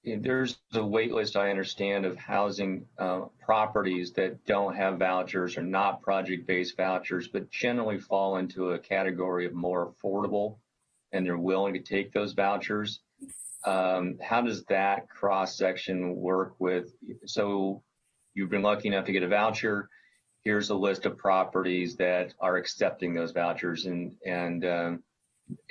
there's a wait list, I understand, of housing uh, properties that don't have vouchers or not project-based vouchers, but generally fall into a category of more affordable and they're willing to take those vouchers. Um, how does that cross section work with? So you've been lucky enough to get a voucher. Here's a list of properties that are accepting those vouchers, and and um,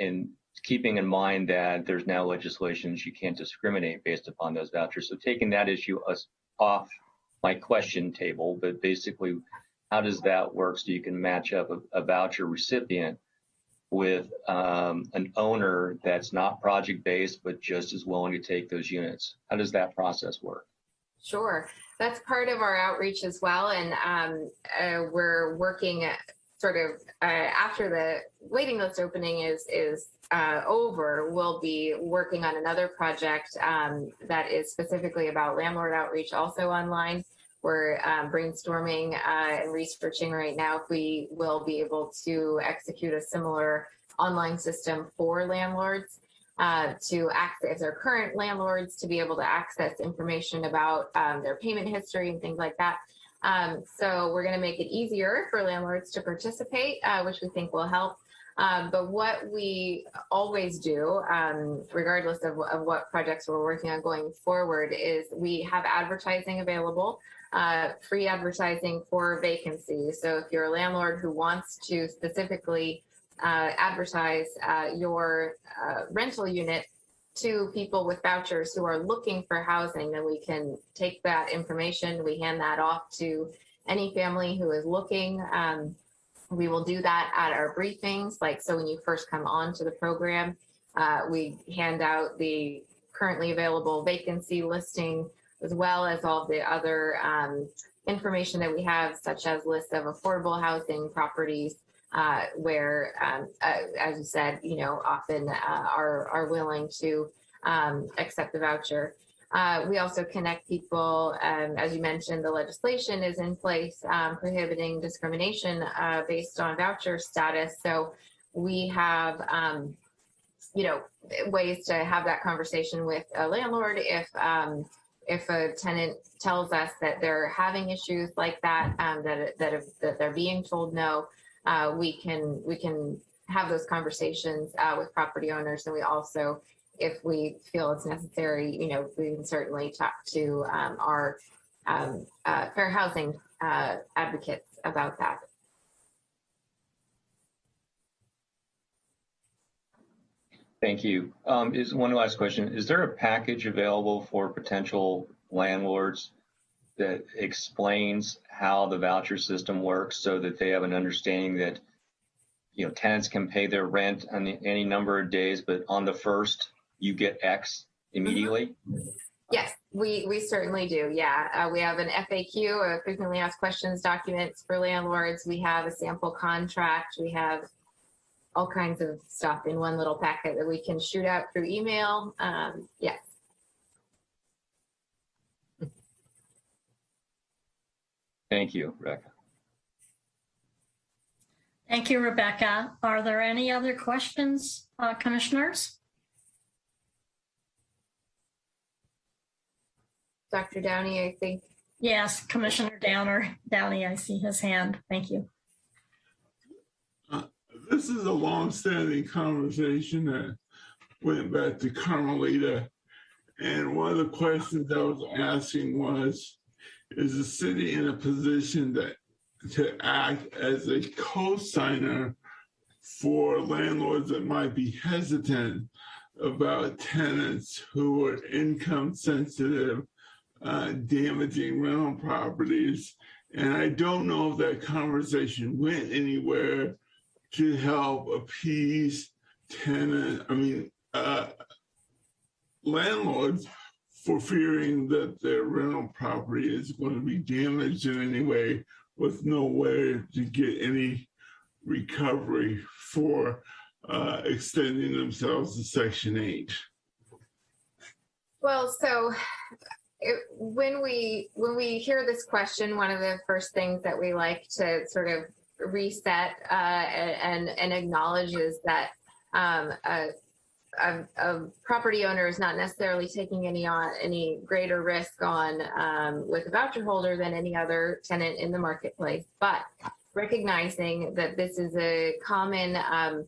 and keeping in mind that there's now legislations you can't discriminate based upon those vouchers. So taking that issue off my question table, but basically, how does that work so you can match up a, a voucher recipient with um, an owner that's not project based but just as willing to take those units? How does that process work? Sure, that's part of our outreach as well, and um, uh, we're working sort of uh, after the waiting list opening is is uh, over. We'll be working on another project um, that is specifically about landlord outreach, also online. We're um, brainstorming uh, and researching right now if we will be able to execute a similar online system for landlords uh, to access their current landlords to be able to access information about um, their payment history and things like that. Um, so we're going to make it easier for landlords to participate, uh, which we think will help. Um, but what we always do, um, regardless of, of, what projects we're working on going forward, is we have advertising available uh, free advertising for vacancies. So if you're a landlord who wants to specifically uh, advertise uh, your uh, rental unit to people with vouchers who are looking for housing, then we can take that information, we hand that off to any family who is looking. Um, we will do that at our briefings, like so when you first come on to the program, uh, we hand out the currently available vacancy listing as well as all the other um, information that we have, such as lists of affordable housing properties, uh, where, um, uh, as you said, you know, often uh, are, are willing to um, accept the voucher. Uh, we also connect people, um, as you mentioned, the legislation is in place um, prohibiting discrimination uh, based on voucher status. So we have, um, you know, ways to have that conversation with a landlord if um, if a tenant tells us that they're having issues like that, um, that that, that they're being told no, uh, we can we can have those conversations uh, with property owners, and we also, if we feel it's necessary, you know, we can certainly talk to um, our um, uh, fair housing uh, advocates about that. Thank you. Um, is one last question. Is there a package available for potential landlords that explains how the voucher system works so that they have an understanding that you know tenants can pay their rent on any number of days, but on the first you get X immediately? Yes, we, we certainly do. Yeah, uh, we have an FAQ, a frequently asked questions documents for landlords. We have a sample contract. We have all kinds of stuff in one little packet that we can shoot out through email. Um, yes. Thank you, Rebecca. Thank you, Rebecca. Are there any other questions, uh, commissioners? Dr. Downey, I think. Yes, Commissioner Downer, Downey, I see his hand. Thank you. this is a long-standing conversation that went back to Carmelita. And one of the questions I was asking was, is the city in a position that to act as a co-signer for landlords that might be hesitant about tenants who are income sensitive, uh, damaging rental properties. And I don't know if that conversation went anywhere to help appease tenant, I mean, uh, landlords for fearing that their rental property is going to be damaged in any way with no way to get any recovery for uh, extending themselves to Section 8. Well, so it, when we when we hear this question, one of the first things that we like to sort of reset uh, and and acknowledge is that um, a, a, a, property owner is not necessarily taking any on any greater risk on um, with a voucher holder than any other tenant in the marketplace, but recognizing that this is a common um,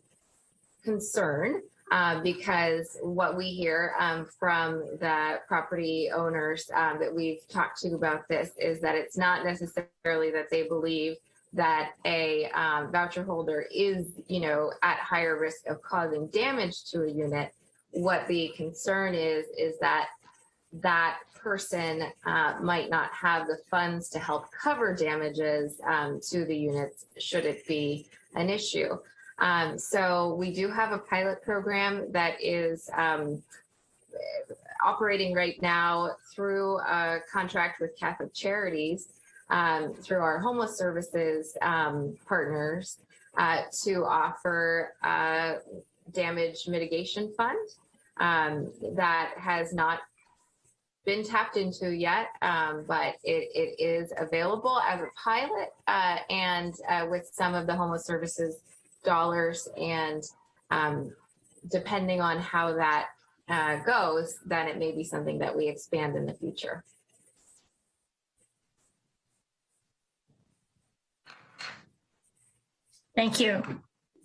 concern uh, because what we hear um, from the property owners um, that we've talked to about this is that it's not necessarily that they believe that a um, voucher holder is, you know, at higher risk of causing damage to a unit. What the concern is, is that that person uh, might not have the funds to help cover damages um, to the units should it be an issue. Um, so we do have a pilot program that is um, operating right now through a contract with Catholic Charities um, through our homeless services um, partners uh, to offer a damage mitigation fund um, that has not been tapped into yet, um, but it, it is available as a pilot uh, and uh, with some of the homeless services dollars and um, depending on how that uh, goes, then it may be something that we expand in the future. Thank you.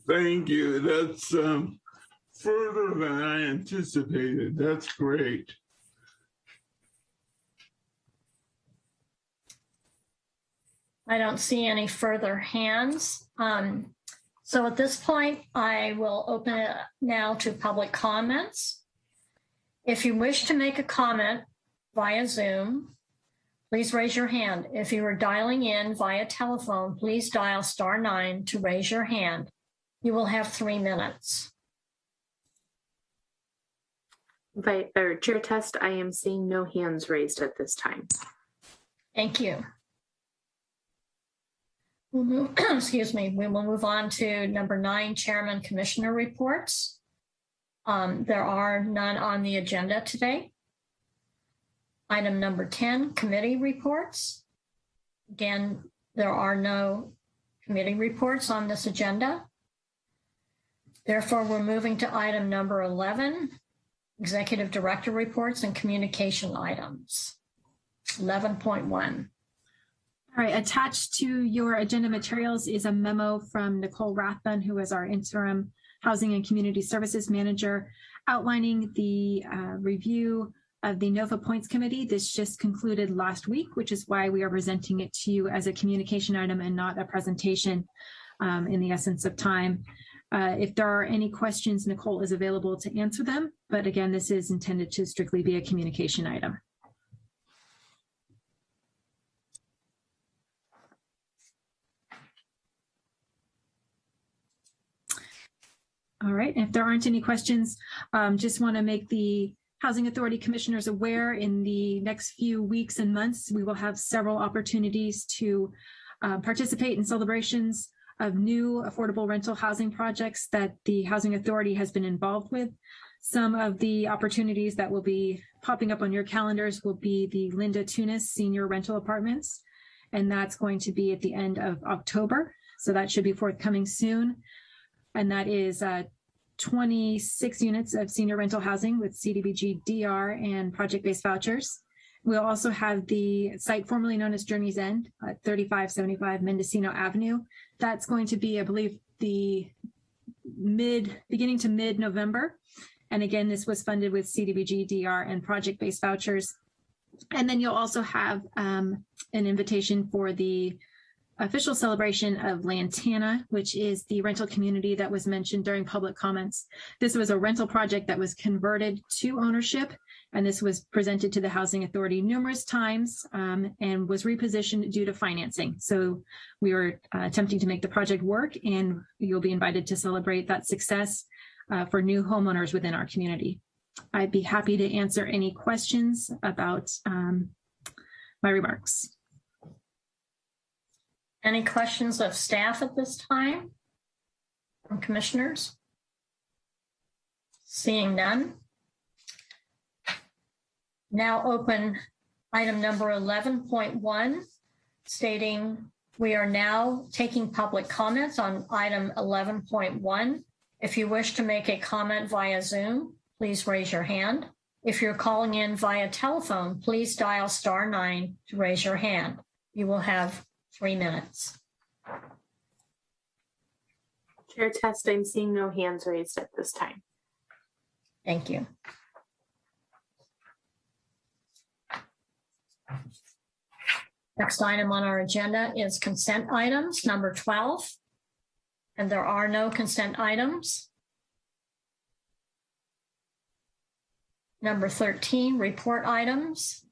Thank you. That's um, further than I anticipated. That's great. I don't see any further hands. Um, so at this point, I will open it now to public comments. If you wish to make a comment via Zoom, please raise your hand. If you are dialing in via telephone, please dial star nine to raise your hand. You will have three minutes. By, or chair test, I am seeing no hands raised at this time. Thank you. We'll move, [CLEARS THROAT] excuse me, we will move on to number nine, Chairman Commissioner reports. Um, there are none on the agenda today. Item number 10, committee reports. Again, there are no committee reports on this agenda. Therefore, we're moving to item number 11, executive director reports and communication items. 11.1. All right, attached to your agenda materials is a memo from Nicole Rathbun, who is our interim Housing and Community Services Manager, outlining the uh, review of the NOFA Points Committee. This just concluded last week, which is why we are presenting it to you as a communication item and not a presentation um, in the essence of time. Uh, if there are any questions, Nicole is available to answer them. But again, this is intended to strictly be a communication item. All right, if there aren't any questions, um, just want to make the Housing Authority Commissioners aware in the next few weeks and months, we will have several opportunities to uh, participate in celebrations of new affordable rental housing projects that the Housing Authority has been involved with. Some of the opportunities that will be popping up on your calendars will be the Linda Tunis Senior Rental Apartments, and that's going to be at the end of October. So that should be forthcoming soon and that is uh, 26 units of senior rental housing with CDBG DR and project-based vouchers. We'll also have the site formerly known as Journey's End at 3575 Mendocino Avenue. That's going to be, I believe, the mid, beginning to mid-November. And again, this was funded with CDBG, DR, and project-based vouchers. And then you'll also have um, an invitation for the official celebration of Lantana, which is the rental community that was mentioned during public comments. This was a rental project that was converted to ownership, and this was presented to the Housing Authority numerous times um, and was repositioned due to financing. So we were uh, attempting to make the project work, and you'll be invited to celebrate that success uh, for new homeowners within our community. I'd be happy to answer any questions about um, my remarks. Any questions of staff at this time? From commissioners? Seeing none. Now open item number 11.1 stating we are now taking public comments on item 11.1. If you wish to make a comment via Zoom, please raise your hand. If you're calling in via telephone, please dial star nine to raise your hand. You will have three minutes. Chair Test, I'm seeing no hands raised at this time. Thank you. Next item on our agenda is consent items, number 12. And there are no consent items. Number 13, report items.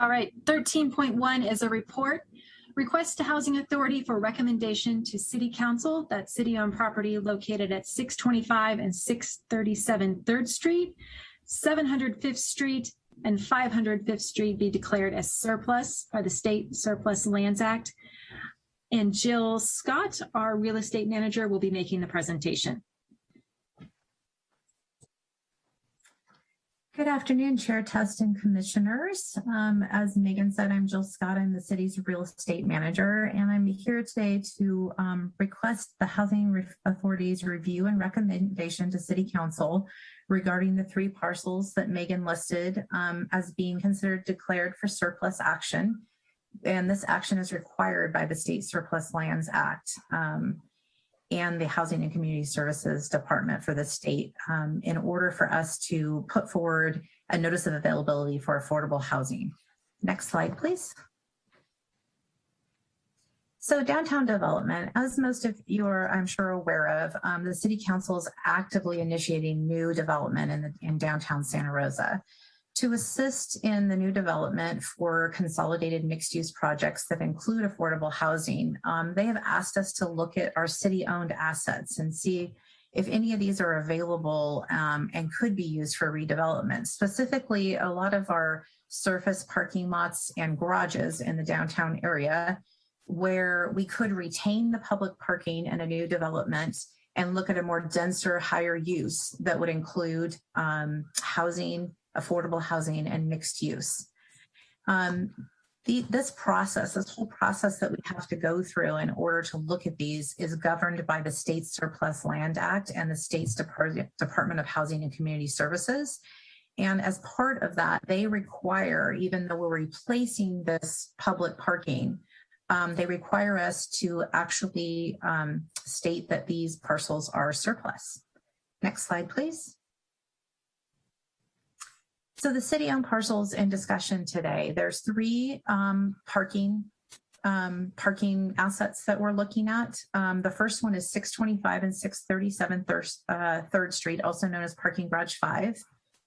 All right, 13.1 is a report. Request to Housing Authority for recommendation to City Council that city-owned property located at 625 and 637 Third Street, 705th Street, and 505th Street be declared as surplus by the State Surplus Lands Act. And Jill Scott, our real estate manager, will be making the presentation. Good afternoon, Chair Test and Commissioners. Um, as Megan said, I'm Jill Scott. I'm the city's real estate manager, and I'm here today to um, request the Housing Authority's review and recommendation to City Council regarding the three parcels that Megan listed um, as being considered declared for surplus action. And this action is required by the State Surplus Lands Act. Um, and the Housing and Community Services Department for the state um, in order for us to put forward a notice of availability for affordable housing. Next slide, please. So downtown development, as most of you are, I'm sure, aware of, um, the City Council is actively initiating new development in, the, in downtown Santa Rosa to assist in the new development for consolidated mixed use projects that include affordable housing, um, they have asked us to look at our city owned assets and see if any of these are available um, and could be used for redevelopment. Specifically, a lot of our surface parking lots and garages in the downtown area where we could retain the public parking in a new development and look at a more denser, higher use that would include um, housing, affordable housing and mixed use. Um, the, this process, this whole process that we have to go through in order to look at these is governed by the State Surplus Land Act and the state's Depart Department of Housing and Community Services. And as part of that, they require, even though we're replacing this public parking, um, they require us to actually um, state that these parcels are surplus. Next slide, please. So the city-owned parcels in discussion today, there's three um, parking um, parking assets that we're looking at. Um, the first one is 625 and 637 Third, uh, 3rd Street, also known as Parking Garage 5,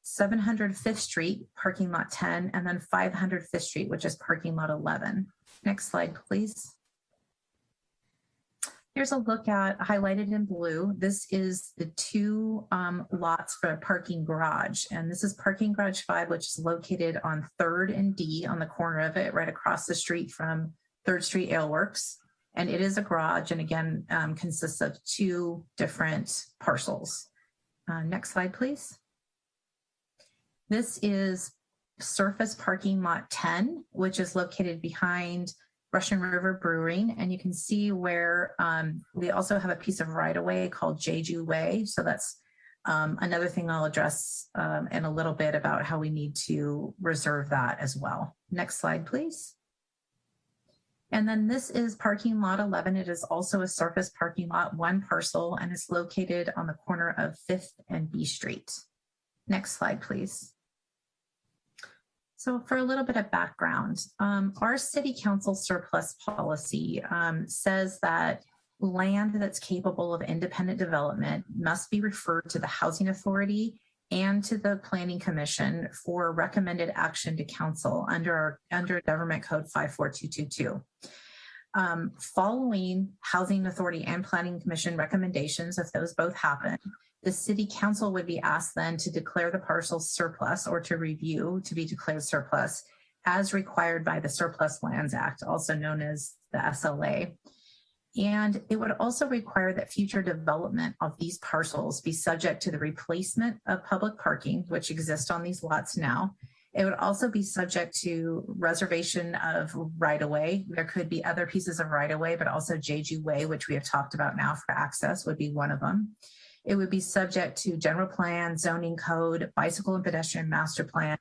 705th Street, Parking Lot 10, and then 505th Street, which is Parking Lot 11. Next slide, please. Here's a look at highlighted in blue. This is the two um, lots for a parking garage. And this is parking garage five, which is located on third and D on the corner of it, right across the street from Third Street Ale Works. And it is a garage and again, um, consists of two different parcels. Uh, next slide, please. This is surface parking lot 10, which is located behind Russian River Brewing, and you can see where um, we also have a piece of right of way called Jeju Way. So that's um, another thing I'll address um, in a little bit about how we need to reserve that as well. Next slide, please. And then this is parking lot 11. It is also a surface parking lot, one parcel, and it's located on the corner of 5th and B Street. Next slide, please. So for a little bit of background, um, our city council surplus policy um, says that land that's capable of independent development must be referred to the housing authority and to the planning commission for recommended action to council under our, under government code 54222. Um, following housing authority and planning commission recommendations, if those both happen, The city council would be asked then to declare the parcel surplus or to review to be declared surplus as required by the Surplus Lands Act, also known as the SLA. And it would also require that future development of these parcels be subject to the replacement of public parking, which exists on these lots now. It would also be subject to reservation of right-of-way. There could be other pieces of right-of-way, but also JG Way, which we have talked about now for access would be one of them. It would be subject to general plan, zoning code, bicycle and pedestrian master plan,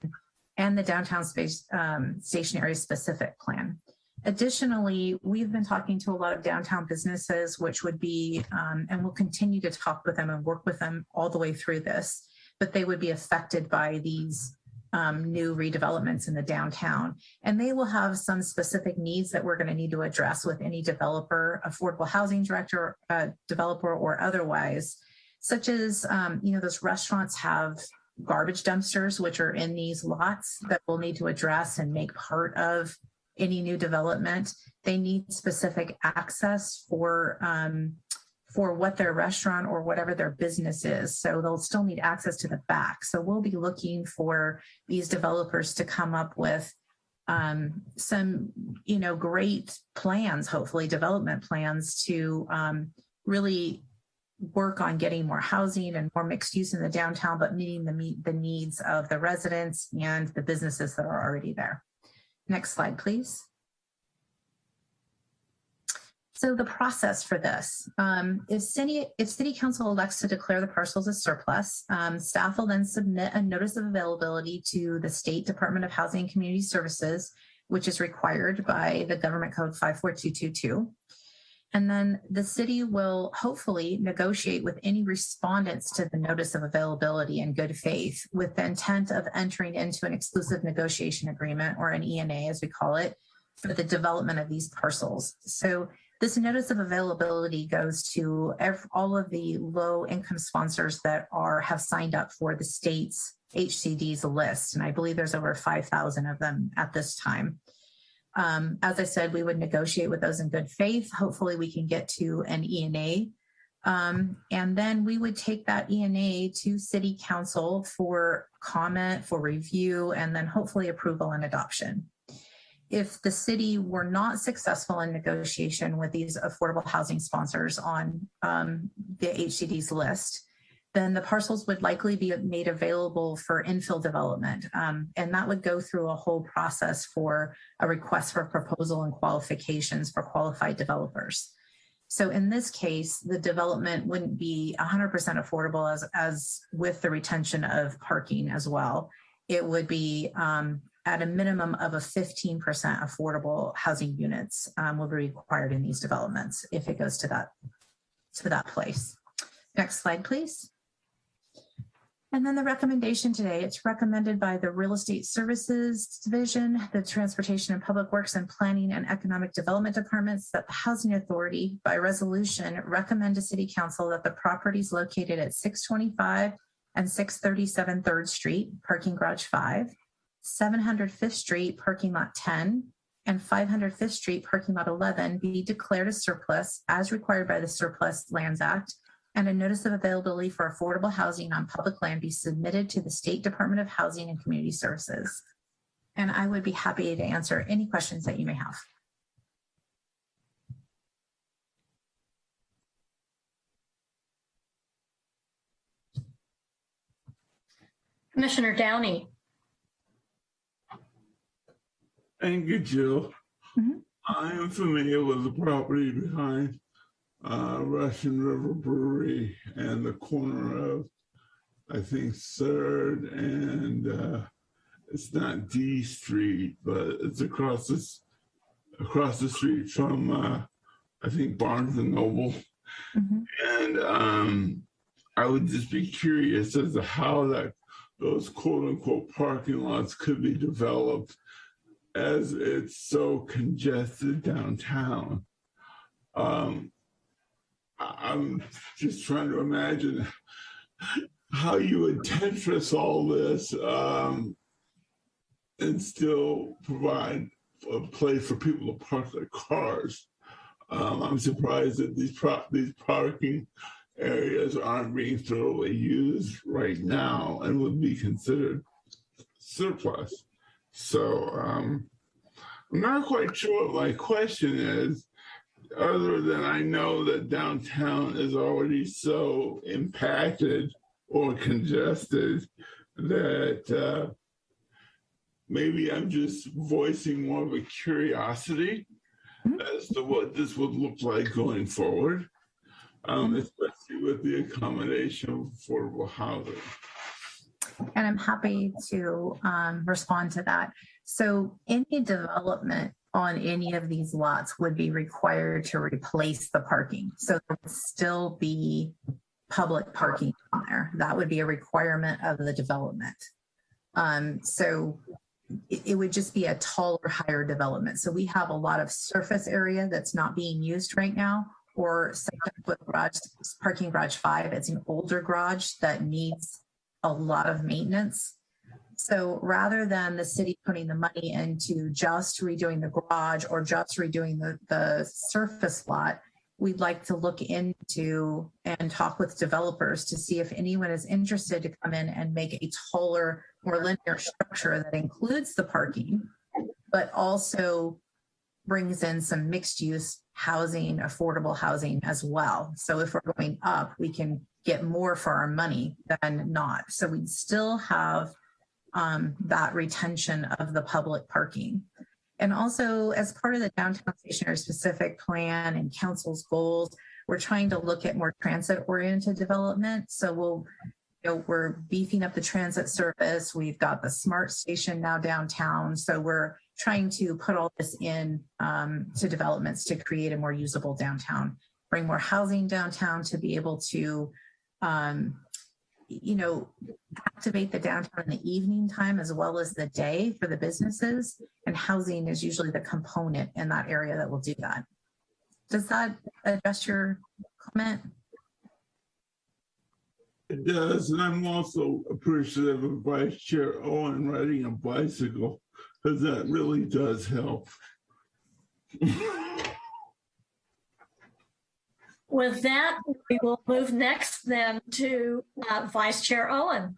and the downtown space um, station area specific plan. Additionally, we've been talking to a lot of downtown businesses, which would be, um, and we'll continue to talk with them and work with them all the way through this, but they would be affected by these um, new redevelopments in the downtown. And they will have some specific needs that we're going to need to address with any developer, affordable housing director, uh, developer, or otherwise, such as, um, you know, those restaurants have garbage dumpsters, which are in these lots that we'll need to address and make part of any new development. They need specific access for um, for what their restaurant or whatever their business is. So they'll still need access to the back. So we'll be looking for these developers to come up with um, some, you know, great plans, hopefully development plans to um, really work on getting more housing and more mixed use in the downtown, but meeting the, the needs of the residents and the businesses that are already there. Next slide, please. So the process for this, um, if, city, if city council elects to declare the parcels as surplus, um, staff will then submit a notice of availability to the State Department of Housing and Community Services, which is required by the Government Code 54222. And then the city will hopefully negotiate with any respondents to the notice of availability in good faith with the intent of entering into an exclusive negotiation agreement or an ENA as we call it for the development of these parcels. So this notice of availability goes to all of the low income sponsors that are have signed up for the state's HCD's list. And I believe there's over 5,000 of them at this time. Um, as I said, we would negotiate with those in good faith. Hopefully we can get to an ENA. Um, and then we would take that ENA to city council for comment, for review, and then hopefully approval and adoption if the city were not successful in negotiation with these affordable housing sponsors on um, the HCD's list, then the parcels would likely be made available for infill development. Um, and that would go through a whole process for a request for proposal and qualifications for qualified developers. So in this case, the development wouldn't be 100% affordable as, as with the retention of parking as well. It would be um, at a minimum of a 15% affordable housing units um, will be required in these developments if it goes to that, to that place. Next slide, please. And then the recommendation today, it's recommended by the Real Estate Services Division, the Transportation and Public Works and Planning and Economic Development Departments that the Housing Authority by resolution recommend to City Council that the properties located at 625 and 637 3rd Street, parking garage 5, 705th Street parking lot 10 and 505th Street parking lot 11 be declared a surplus as required by the Surplus Lands Act and a notice of availability for affordable housing on public land be submitted to the State Department of Housing and Community Services. And I would be happy to answer any questions that you may have. Commissioner Downey. Thank you, Jill. Mhm. I am familiar with the property behind uh, Russian River Brewery and the corner of, I think, Third and uh, it's not D Street, but it's across this across the street from uh, I think Barnes and Noble. Mhm. And um, I would just be curious as to how that those quote unquote parking lots could be developed as it's so congested downtown. Um, I'm just trying to imagine how you would Tetris all this um, and still provide a place for people to park their cars. Um, I'm surprised that these these parking areas aren't being thoroughly used right now and would be considered surplus. So um, I'm not quite sure what my question is, other than I know that downtown is already so impacted or congested that uh, maybe I'm just voicing more of a curiosity as to what this would look like going forward, um, especially with the accommodation of affordable housing. And I'm happy to um, respond to that. So any development on any of these lots would be required to replace the parking. So there would still be public parking on there. That would be a requirement of the development. Um, so it, it would just be a taller, higher development. So we have a lot of surface area that's not being used right now or foot garage, parking garage five. It's an older garage that needs a lot of maintenance. So rather than the city putting the money into just redoing the garage or just redoing the, the surface lot, we'd like to look into and talk with developers to see if anyone is interested to come in and make a taller, more linear structure that includes the parking, but also brings in some mixed use housing, affordable housing as well. So if we're going up, we can get more for our money than not. So we'd still have um, that retention of the public parking. And also as part of the downtown station area specific plan and council's goals, we're trying to look at more transit oriented development. So we'll, you know, we're beefing up the transit service. We've got the SMART station now downtown. So we're trying to put all this in um, to developments to create a more usable downtown, bring more housing downtown to be able to um, you know, activate the downtown in the evening time as well as the day for the businesses. And housing is usually the component in that area that will do that. Does that address your comment? It does, and I'm also appreciative of Vice Chair Owen riding a bicycle, because that really does help. [LAUGHS] With that, we will move next then to uh, Vice Chair Owen.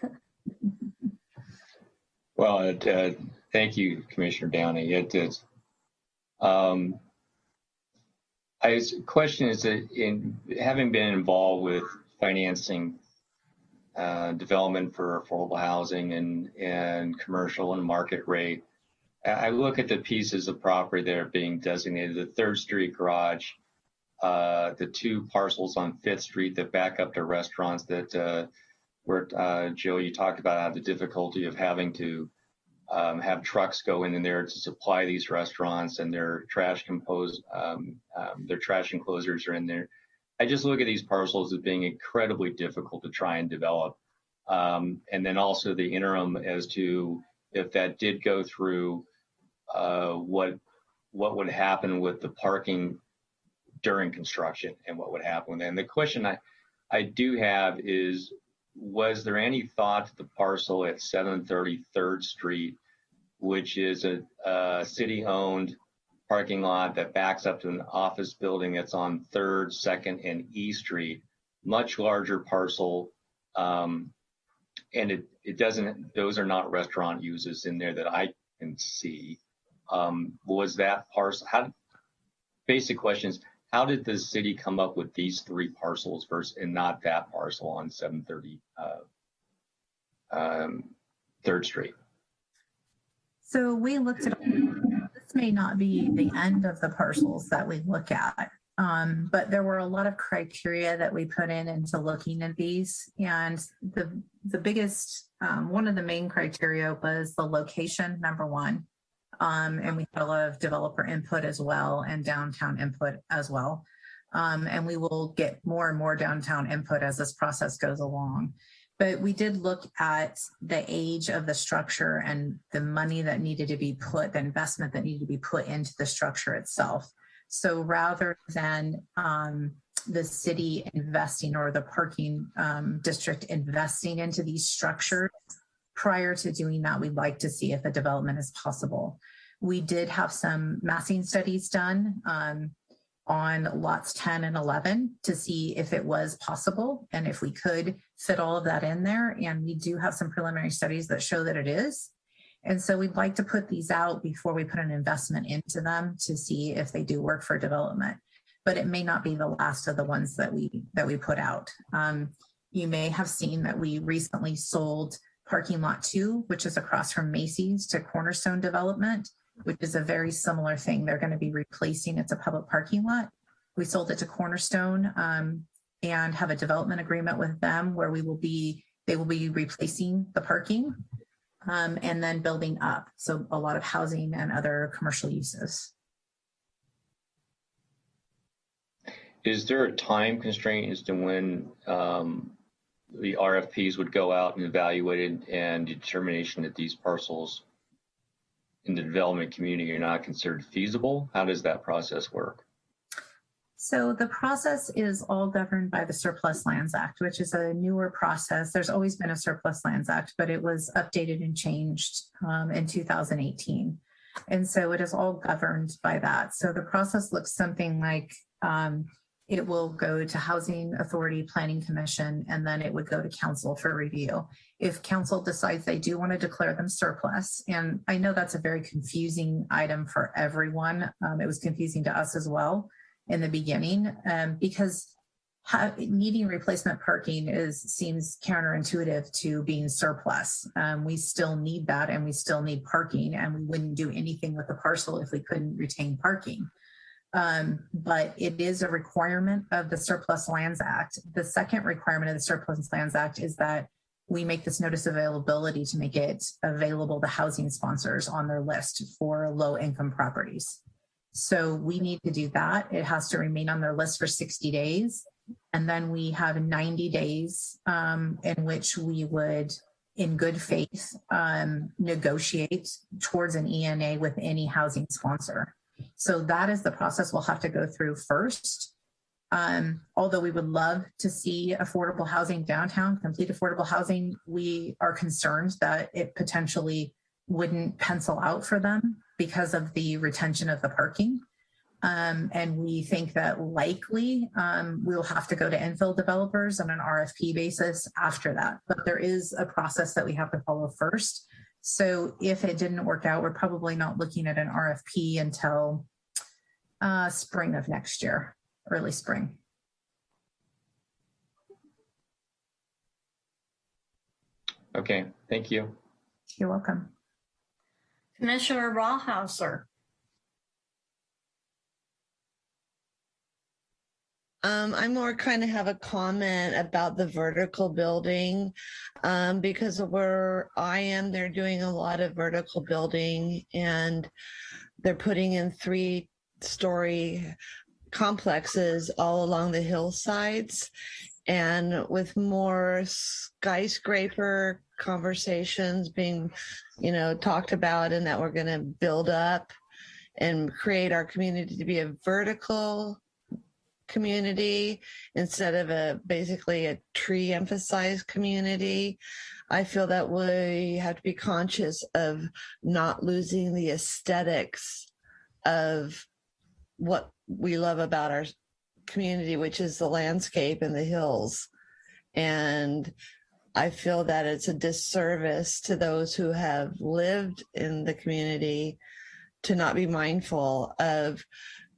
[LAUGHS] Well, it, uh, thank you, Commissioner Downey. It is. Um, I question is that in having been involved with financing uh, development for affordable housing and and commercial and market rate, I look at the pieces of property that are being designated. The Third Street garage uh, the two parcels on Fifth Street that back up to restaurants that uh, where uh, Joe, you talked about the difficulty of having to um, have trucks go in and there to supply these restaurants and their trash compose um, um, their trash enclosures are in there. I just look at these parcels as being incredibly difficult to try and develop. Um, and then also the interim as to if that did go through, uh, what what would happen with the parking during construction and what would happen. And the question I, I do have is, was there any thought to the parcel at 730 3rd Street, which is a, a city-owned parking lot that backs up to an office building that's on 3rd, 2nd, and E Street, much larger parcel. Um, and it, it doesn't, those are not restaurant uses in there that I can see. Um, was that parcel, how, basic questions, how did the city come up with these three parcels versus and not that parcel on 730 uh, um, Third Street? So we looked at this may not be the end of the parcels that we look at, um, but there were a lot of criteria that we put in into looking at these, and the the biggest um, one of the main criteria was the location. Number one, um, and we had a lot of developer input as well and downtown input as well. Um, and we will get more and more downtown input as this process goes along. But we did look at the age of the structure and the money that needed to be put, the investment that needed to be put into the structure itself. So rather than um, the city investing or the parking um, district investing into these structures, prior to doing that, we'd like to see if a development is possible. We did have some massing studies done um, on lots 10 and 11 to see if it was possible and if we could fit all of that in there. And we do have some preliminary studies that show that it is. And so we'd like to put these out before we put an investment into them to see if they do work for development. But it may not be the last of the ones that we that we put out. Um, you may have seen that we recently sold parking lot two, which is across from Macy's to Cornerstone Development, which is a very similar thing. They're going to be replacing, it's a public parking lot. We sold it to Cornerstone um, and have a development agreement with them where we will be, they will be replacing the parking um, and then building up. So a lot of housing and other commercial uses. Is there a time constraint as to when um, the RFPs would go out and evaluated and determination that these parcels in the development community are not considered feasible? How does that process work? So the process is all governed by the Surplus Lands Act, which is a newer process. There's always been a Surplus Lands Act, but it was updated and changed um, in 2018. And so it is all governed by that. So the process looks something like um, it will go to Housing Authority Planning Commission, and then it would go to council for review. If council decides they do want to declare them surplus, and I know that's a very confusing item for everyone. Um, it was confusing to us as well in the beginning um, because needing replacement parking is seems counterintuitive to being surplus. Um, we still need that and we still need parking and we wouldn't do anything with the parcel if we couldn't retain parking. Um, but it is a requirement of the Surplus Lands Act. The second requirement of the Surplus Lands Act is that we make this notice of availability to make it available to housing sponsors on their list for low income properties. So we need to do that. It has to remain on their list for 60 days. And then we have 90 days um, in which we would, in good faith, um, negotiate towards an ENA with any housing sponsor. So that is the process we'll have to go through first. Um, although we would love to see affordable housing downtown, complete affordable housing, we are concerned that it potentially wouldn't pencil out for them because of the retention of the parking. Um, and we think that likely um, we'll have to go to infill developers on an RFP basis after that. But there is a process that we have to follow first. So if it didn't work out, we're probably not looking at an RFP until uh, spring of next year, early spring. Okay, thank you. You're welcome. Commissioner Rawhauser. Um, I more kind of have a comment about the vertical building um, because where I am, they're doing a lot of vertical building and they're putting in three story complexes all along the hillsides. And with more skyscraper conversations being, you know, talked about and that we're going to build up and create our community to be a vertical community instead of a basically a tree emphasized community. I feel that we have to be conscious of not losing the aesthetics of what we love about our community, which is the landscape and the hills. And I feel that it's a disservice to those who have lived in the community to not be mindful of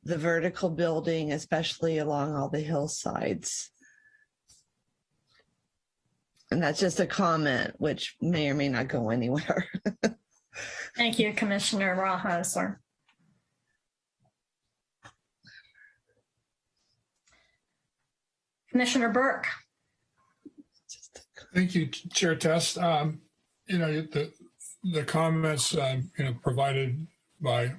the vertical building, especially along all the hillsides. And that's just a comment, which may or may not go anywhere. [LAUGHS] Thank you, Commissioner Rawhauser. Commissioner Burke. Thank you, Chair Test. Um, you know, the, the comments, um, you know, provided by, I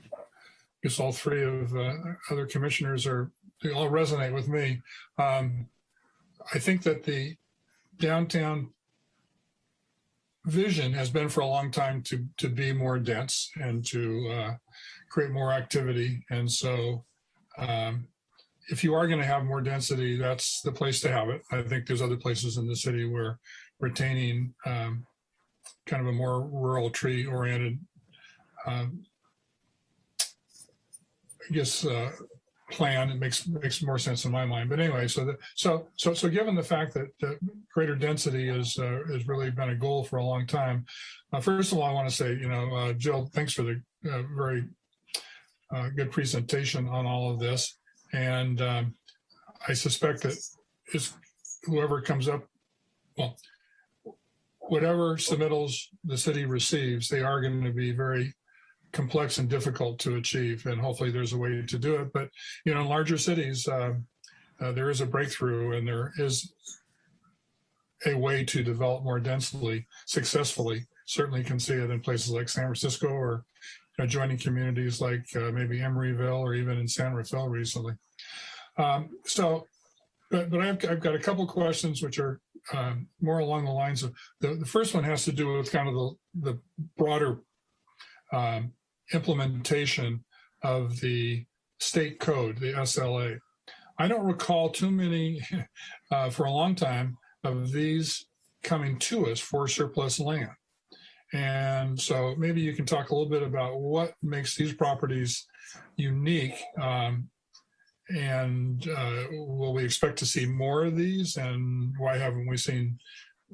guess all three of uh, other commissioners are, they all resonate with me. Um, I think that the downtown vision has been for a long time to, to be more dense and to uh, create more activity. And so um, if you are going to have more density, that's the place to have it. I think there's other places in the city where retaining um, kind of a more rural tree oriented, um, I guess, uh, plan. It makes makes more sense in my mind. But anyway, so the, so so so given the fact that, that greater density is uh, has really been a goal for a long time, uh, first of all, I want to say, you know, uh, Jill, thanks for the uh, very uh, good presentation on all of this, and um, I suspect that is whoever comes up, well, whatever submittals the city receives, they are going to be very complex and difficult to achieve. And hopefully there's a way to do it. But, you know, in larger cities, uh, uh, there is a breakthrough and there is a way to develop more densely, successfully. Certainly can see it in places like San Francisco or adjoining communities like uh, maybe Emeryville or even in San Rafael recently. Um, so, but, but I've, I've got a couple questions which are um, more along the lines of, the, the first one has to do with kind of the, the broader um, implementation of the state code, the SLA. I don't recall too many [LAUGHS] uh, for a long time of these coming to us for surplus land. And so maybe you can talk a little bit about what makes these properties unique. Um, and uh, will we expect to see more of these? And why haven't we seen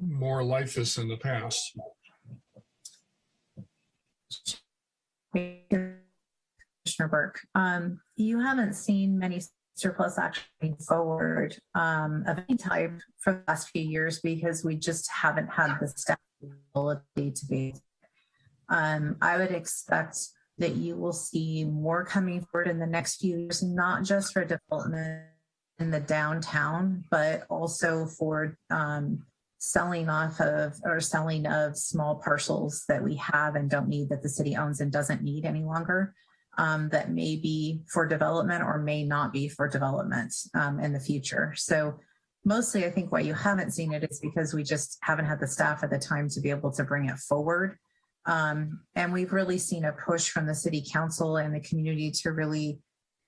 more like this in the past? Commissioner Burke. Um, you haven't seen many surplus actually forward um, of any type for the last few years because we just haven't had the staff ability to be. Um, I would expect that you will see more coming forward in the next few years, not just for development in the downtown, but also for um, selling off of or selling of small parcels that we have and don't need that the city owns and doesn't need any longer um, that may be for development or may not be for development um, in the future. So mostly I think why you haven't seen it is because we just haven't had the staff at the time to be able to bring it forward. Um, and we've really seen a push from the city council and the community to really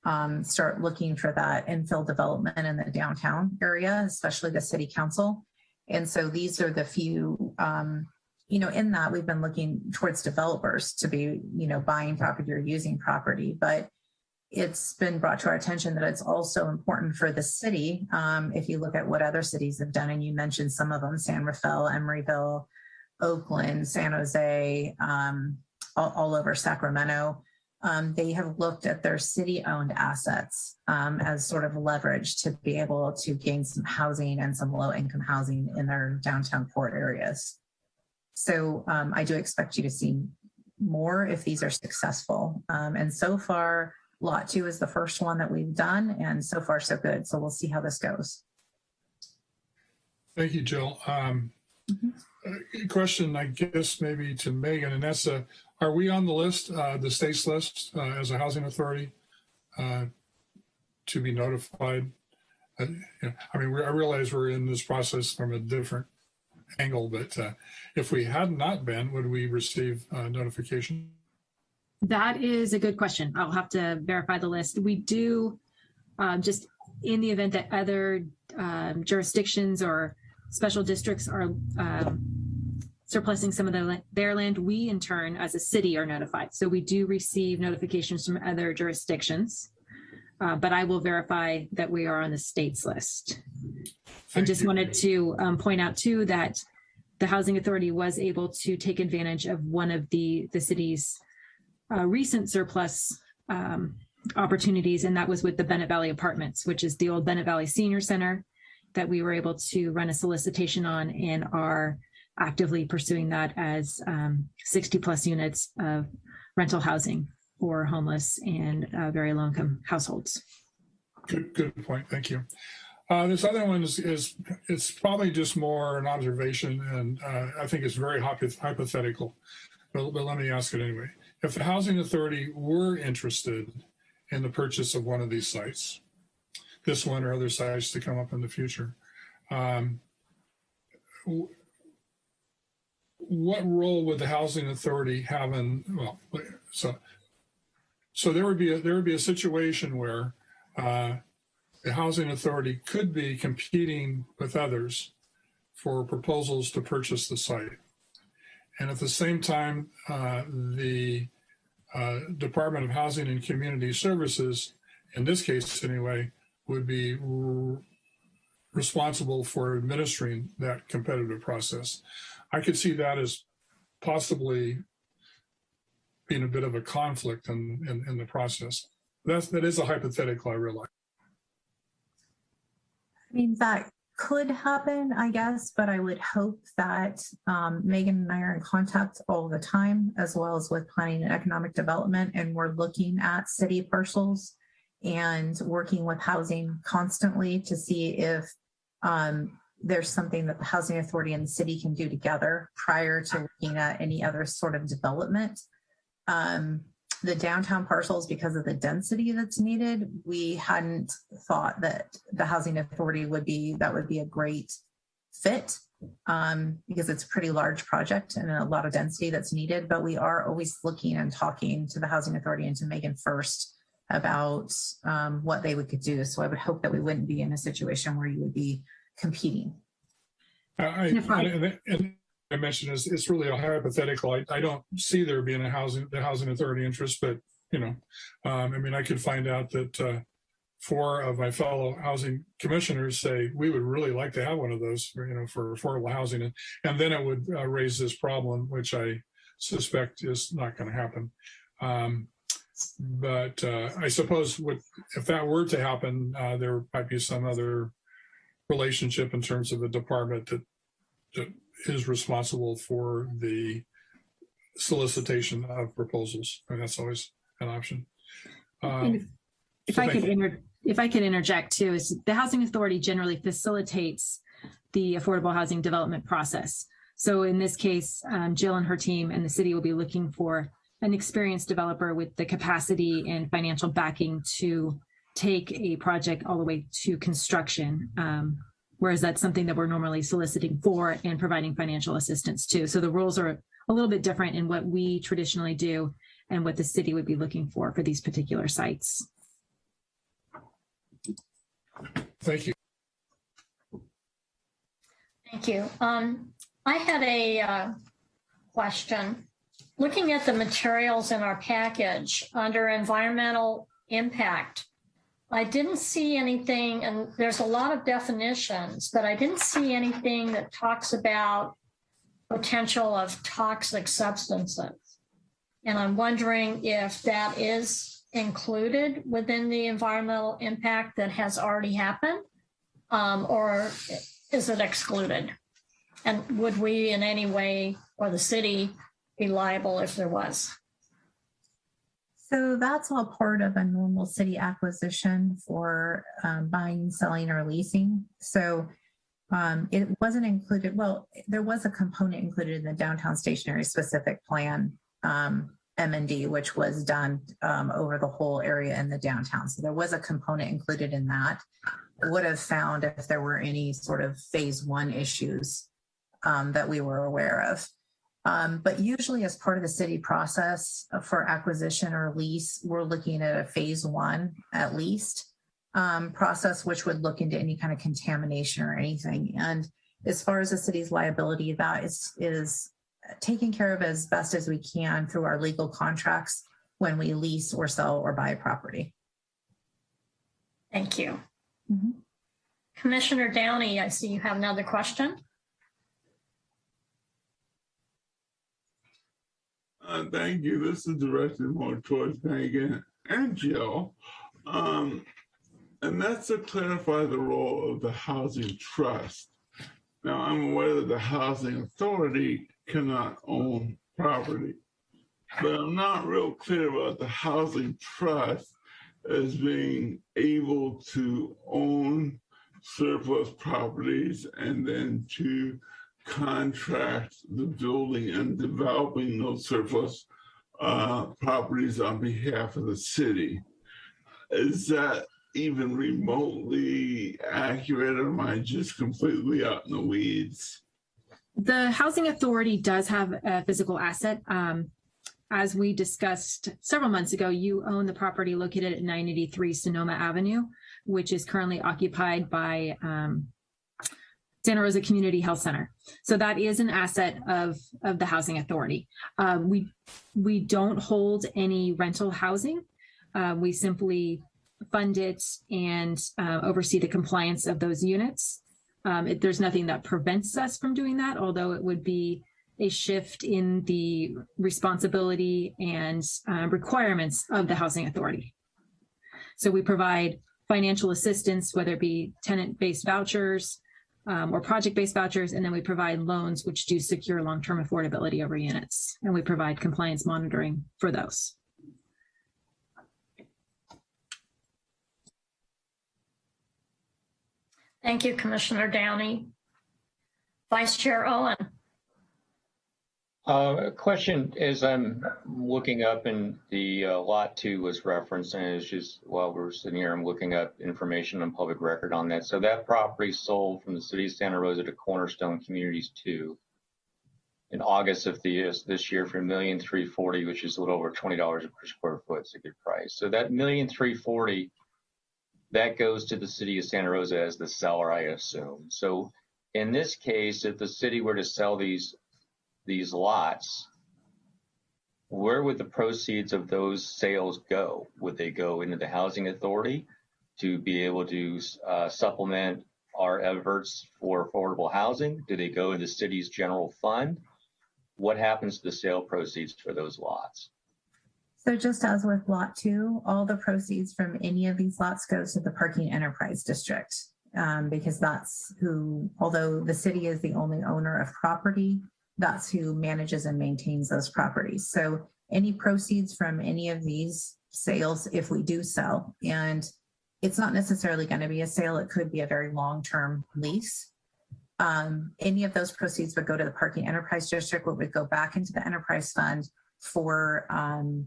um, start looking for that infill development in the downtown area, especially the city council. And so these are the few, um, you know, in that we've been looking towards developers to be, you know, buying property or using property, but it's been brought to our attention that it's also important for the city. Um, if you look at what other cities have done, and you mentioned some of them, San Rafael, Emeryville, Oakland, San Jose, um, all, all, over Sacramento, um, they have looked at their city-owned assets um, as sort of leverage to be able to gain some housing and some low-income housing in their downtown core areas. So um, I do expect you to see more if these are successful. Um, and so far, Lot 2 is the first one that we've done, and so far so good. So we'll see how this goes. Thank you, Jill. Um, mm -hmm. question, I guess, maybe to Megan and Nessa. Are we on the list, uh, the state's list, uh, as a housing authority uh, to be notified? Uh, I mean, I realize we're in this process from a different angle, but uh, if we had not been, would we receive uh, notification? That is a good question. I'll have to verify the list. We do um, just in the event that other um, jurisdictions or special districts are um, surplusing some of the, their land, we in turn as a city are notified. So we do receive notifications from other jurisdictions, uh, but I will verify that we are on the state's list. and just wanted to um, point out too that the Housing Authority was able to take advantage of one of the, the city's uh, recent surplus um, opportunities, and that was with the Bennett Valley Apartments, which is the old Bennett Valley Senior Center that we were able to run a solicitation on and are actively pursuing that as um, 60 plus units of rental housing for homeless and uh, very low income households. Good, good point. Thank you. Uh, this other one is, is, it's probably just more an observation and uh, I think it's very hypothetical, but, but let me ask it anyway. If the Housing Authority were interested in the purchase of one of these sites, this one or other sites to come up in the future, um, what role would the housing authority have in well so so there would be a there would be a situation where uh, the housing authority could be competing with others for proposals to purchase the site and at the same time uh, the uh, Department of Housing and Community Services in this case anyway, would be responsible for administering that competitive process. I could see that as possibly being a bit of a conflict in, in, in the process. That's, that is a hypothetical, I realize. I mean, that could happen, I guess, but I would hope that um, Megan and I are in contact all the time, as well as with planning and economic development, and we're looking at city parcels and working with housing constantly to see if um, there's something that the housing authority and the city can do together prior to looking at any other sort of development. Um, the downtown parcels, because of the density that's needed, we hadn't thought that the housing authority would be, that would be a great fit um, because it's a pretty large project and a lot of density that's needed. But we are always looking and talking to the housing authority and to Megan first about um, what they would could do. So I would hope that we wouldn't be in a situation where you would be competing. I, I, and, and I mentioned is it's really a hypothetical. I, I don't see there being a housing the housing authority interest, but you know, um, I mean, I could find out that uh, four of my fellow housing commissioners say we would really like to have one of those, for, you know, for affordable housing, and and then it would uh, raise this problem, which I suspect is not going to happen. Um, but uh, I suppose what, if that were to happen, uh, there might be some other relationship in terms of a department that, that is responsible for the solicitation of proposals. And that's always an option. If- Um, If so I could inter, if I could interject too, is the housing authority generally facilitates the affordable housing development process. So in this case, um, Jill and her team and the city will be looking for an experienced developer with the capacity and financial backing to take a project all the way to construction. Um, whereas that's something that we're normally soliciting for and providing financial assistance to. So the rules are a little bit different in what we traditionally do and what the city would be looking for for these particular sites. Thank you. Thank you. Um, I had a uh, question. Looking at the materials in our package under environmental impact, I didn't see anything, and there's a lot of definitions, but I didn't see anything that talks about potential of toxic substances. And I'm wondering if that is included within the environmental impact that has already happened, um, or is it excluded? And would we in any way, or the city, be liable if there was? So that's all part of a normal city acquisition for um, buying, selling, or leasing. So um, it wasn't included. Well, there was a component included in the downtown station area specific plan um, M&D, which was done um, over the whole area in the downtown. So there was a component included in that. Would have found if there were any sort of phase one issues um, that we were aware of. Um, but usually as part of the city process for acquisition or lease, we're looking at a phase one at least um, process, which would look into any kind of contamination or anything. And as far as the city's liability, that is, is taken care of as best as we can through our legal contracts when we lease or sell or buy property. Thank you. Mhm. Commissioner Downey, I see you have another question. Uh, thank you. This is directed more towards Megan and Jill. Um, and that's to clarify the role of the housing trust. Now, I'm aware that the housing authority cannot own property, but I'm not real clear about the housing trust as being able to own surplus properties and then to contract the building and developing those surplus uh, properties on behalf of the city. Is that even remotely accurate or am I just completely out in the weeds? The housing authority does have a physical asset. Um, as we discussed several months ago, you own the property located at 983 Sonoma Avenue, which is currently occupied by um, Santa Rosa Community Health Center. So that is an asset of, of the housing authority. Um, we, we don't hold any rental housing. Uh, we simply fund it and uh, oversee the compliance of those units. Um, it, there's nothing that prevents us from doing that, although it would be a shift in the responsibility and uh, requirements of the housing authority. So we provide financial assistance, whether it be tenant-based vouchers um, or project-based vouchers, and then we provide loans which do secure long-term affordability over units, and we provide compliance monitoring for those. Thank you, Commissioner Downey. Vice Chair Owen. Uh, question is I'm looking up and the uh, lot two was referenced and it's just while we're sitting here, I'm looking up information on public record on that. So that property sold from the city of Santa Rosa to Cornerstone Communities two in August of the, this year for million three forty, which is a little over twenty dollars per square foot. It's a good price. So that million three forty, that goes to the city of Santa Rosa as the seller, I assume. So in this case, if the city were to sell these these lots, where would the proceeds of those sales go? Would they go into the housing authority to be able to uh, supplement our efforts for affordable housing? Do they go into the city's general fund? What happens to the sale proceeds for those lots? So just as with lot two, all the proceeds from any of these lots goes to the parking enterprise district. Um, because that's who, although the city is the only owner of property, that's who manages and maintains those properties. So any proceeds from any of these sales, if we do sell, and it's not necessarily going to be a sale, it could be a very long-term lease. Um, any of those proceeds would go to the parking enterprise district, what would go back into the enterprise fund for um,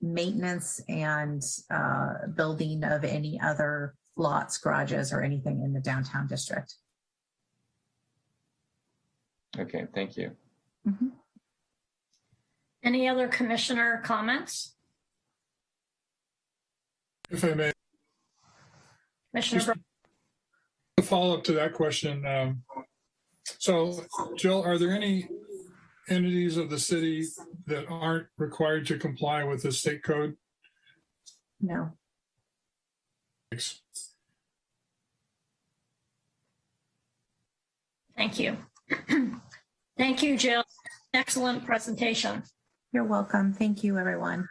maintenance and uh, building of any other lots, garages, or anything in the downtown district. Okay, thank you. Mm -hmm. Any other commissioner comments? If I may. Commissioner. A follow up to that question. Um, so, Jill, are there any entities of the city that aren't required to comply with the state code? No. Thanks. Thank you. [CLEARS THROAT] Thank you, Jill. Excellent presentation. You're welcome. Thank you, everyone.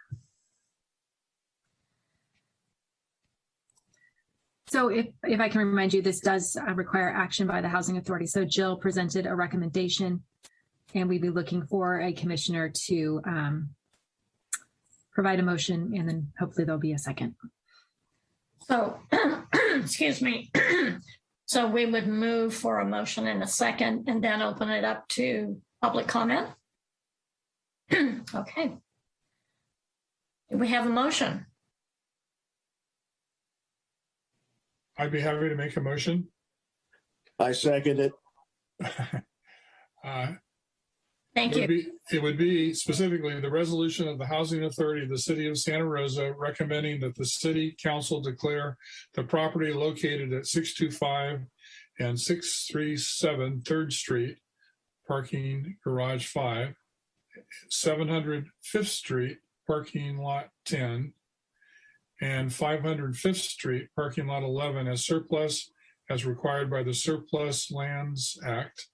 So if, if I can remind you, this does uh, require action by the Housing Authority. So Jill presented a recommendation and we'd be looking for a commissioner to um, provide a motion and then hopefully there'll be a second. So, [CLEARS THROAT] excuse me. [CLEARS THROAT] So we would move for a motion in a second and then open it up to public comment. [CLEARS THROAT] okay. Do we have a motion? I'd be happy to make a motion. I second it. [LAUGHS] uh, Thank it you. Would be, it would be specifically the resolution of the Housing Authority of the City of Santa Rosa recommending that the City Council declare the property located at 625 and 637 3rd Street, parking garage 5, 700 5th Street, parking lot 10, and 505th Street, parking lot 11 as surplus as required by the Surplus Lands Act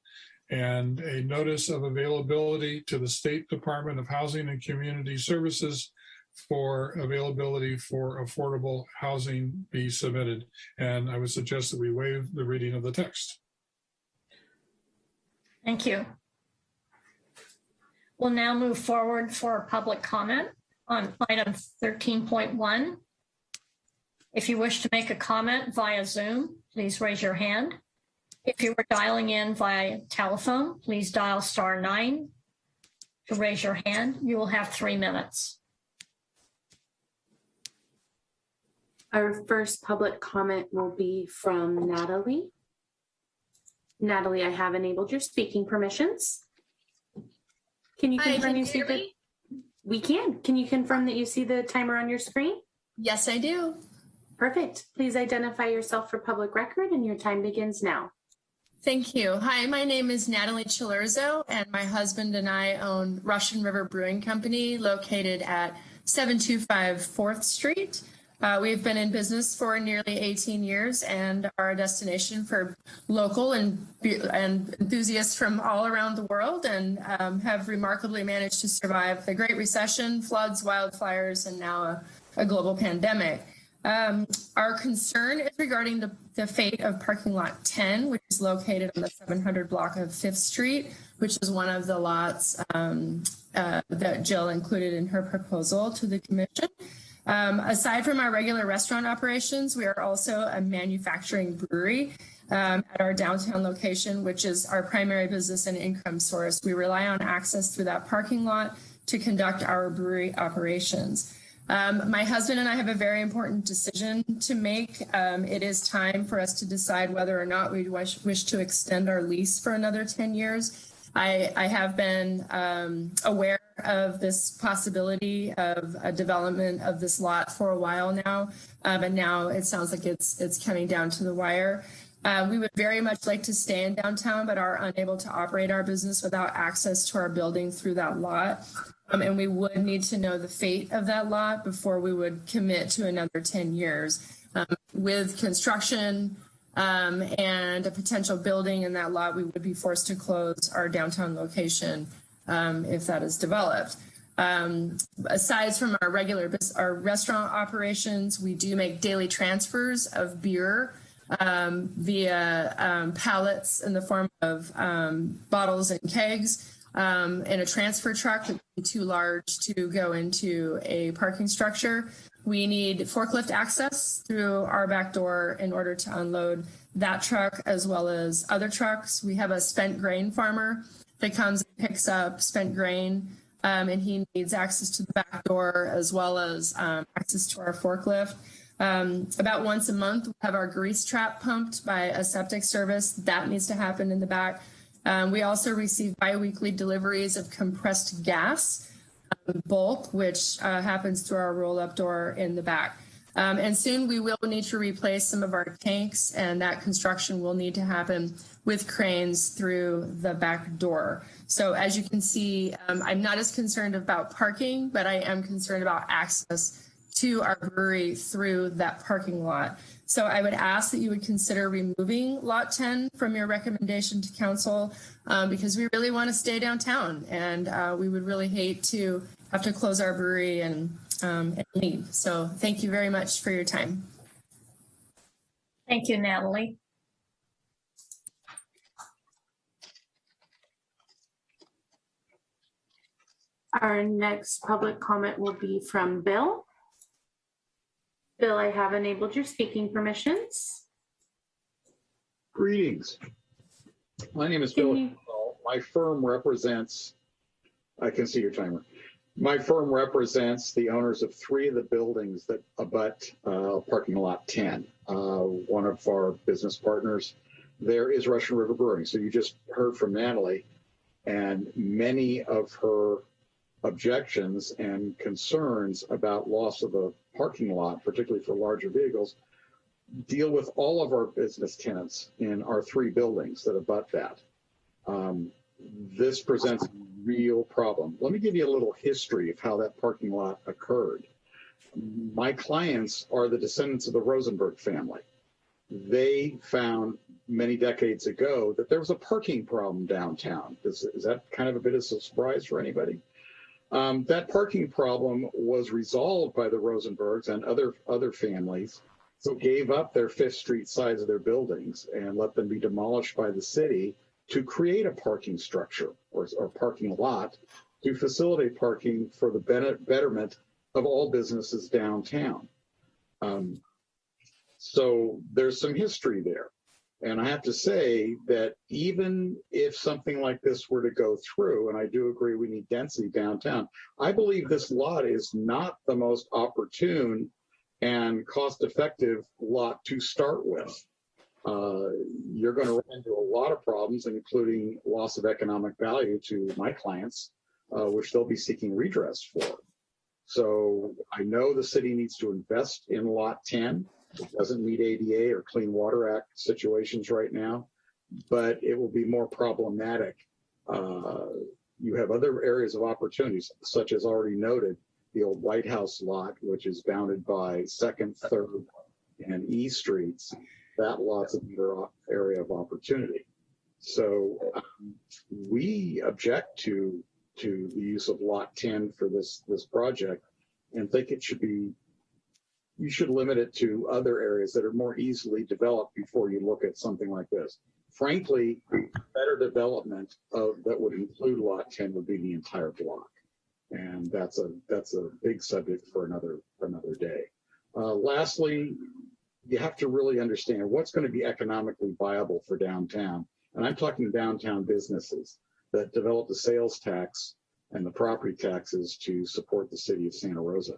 and a notice of availability to the State Department of Housing and Community Services for availability for affordable housing be submitted. And I would suggest that we waive the reading of the text. Thank you. We'll now move forward for public comment on item 13.1. If you wish to make a comment via Zoom, please raise your hand. If you were dialing in via telephone, please dial star nine to raise your hand. You will have three minutes. Our first public comment will be from Natalie. Natalie, I have enabled your speaking permissions. Can you Hi, confirm can you you see hear the? We can. Can you confirm that you see the timer on your screen? Yes, I do. Perfect. Please identify yourself for public record and your time begins now. Thank you. Hi, my name is Natalie Cilurzo, and my husband and I own Russian River Brewing Company located at 725 4th Street. Uh, we've been in business for nearly 18 years and are a destination for local and, and enthusiasts from all around the world and um, have remarkably managed to survive the Great Recession, floods, wildfires, and now a, a global pandemic. Um, our concern is regarding the, the fate of parking lot 10, which is located on the 700 block of Fifth Street, which is one of the lots um, uh, that Jill included in her proposal to the commission. Um, aside from our regular restaurant operations, we are also a manufacturing brewery um, at our downtown location, which is our primary business and income source. We rely on access through that parking lot to conduct our brewery operations. Um, my husband and I have a very important decision to make. Um, it is time for us to decide whether or not we wish, wish to extend our lease for another 10 years. I, I have been um, aware of this possibility of a development of this lot for a while now, but now it sounds like it's it's coming down to the wire. Uh, we would very much like to stay in downtown, but are unable to operate our business without access to our building through that lot. Um, and we would need to know the fate of that lot before we would commit to another 10 years. Um, with construction um, and a potential building in that lot, we would be forced to close our downtown location um, if that is developed. Um, aside from our regular our restaurant operations, we do make daily transfers of beer um, via pallets in the form of bottles and kegs um, in a transfer truck that would be too large to go into a parking structure. We need forklift access through our back door in order to unload that truck as well as other trucks. We have a spent grain farmer that comes and picks up spent grain um, and he needs access to the back door as well as um, access to our forklift. Um, about once a month, we have our grease trap pumped by a septic service. That needs to happen in the back. Um, we also receive biweekly deliveries of compressed gas um, bulk, which uh, happens through our roll-up door in the back. Um, and soon we will need to replace some of our tanks, and that construction will need to happen with cranes through the back door. So as you can see, um, I'm not as concerned about parking, but I am concerned about access to our brewery through that parking lot. So I would ask that you would consider removing lot 10 from your recommendation to council um, because we really want to stay downtown and uh, we would really hate to have to close our brewery and, um, and leave. So thank you very much for your time. Thank you, Natalie. Our next public comment will be from Bill. Bill, I have enabled your speaking permissions. Greetings. My name is Bill. you- My firm represents, I can see your timer. My firm represents the owners of three of the buildings that abut uh, parking lot 10. Uh, One of our business partners there is Russian River Brewing. So you just heard from Natalie, and many of her objections and concerns about loss of a parking lot, particularly for larger vehicles, deal with all of our business tenants in our three buildings that abut that. Um, this presents a real problem. Let me give you a little history of how that parking lot occurred. My clients are the descendants of the Rosenberg family. They found many decades ago that there was a parking problem downtown. Is, is that kind of a bit of a surprise for anybody? Um, that parking problem was resolved by the Rosenbergs and other other families who gave up their Fifth Street sides of their buildings and let them be demolished by the city to create a parking structure or, or parking lot to facilitate parking for the betterment of all businesses downtown. Um, so there's some history there. And I have to say that even if something like this were to go through, and I do agree we need density downtown, I believe this lot is not the most opportune and cost effective lot to start with. Uh, you're going to run into a lot of problems, including loss of economic value to my clients, uh, which they'll be seeking redress for. So I know the city needs to invest in lot 10. It doesn't meet ADA or Clean Water Act situations right now, but it will be more problematic. Uh, you have other areas of opportunities, such as already noted, the old White House lot, which is bounded by Second, Third, and E Streets, that lot's another area of opportunity. So um, we object to to the use of Lot 10 for this this project, and think it should be you should limit it to other areas that are more easily developed before you look at something like this. Frankly, better development of that would include Lot 10 would be the entire block, and that's a that's a big subject for another another day. Uh, lastly, you have to really understand what's going to be economically viable for downtown. And I'm talking downtown businesses that develop the sales tax and the property taxes to support the city of Santa Rosa.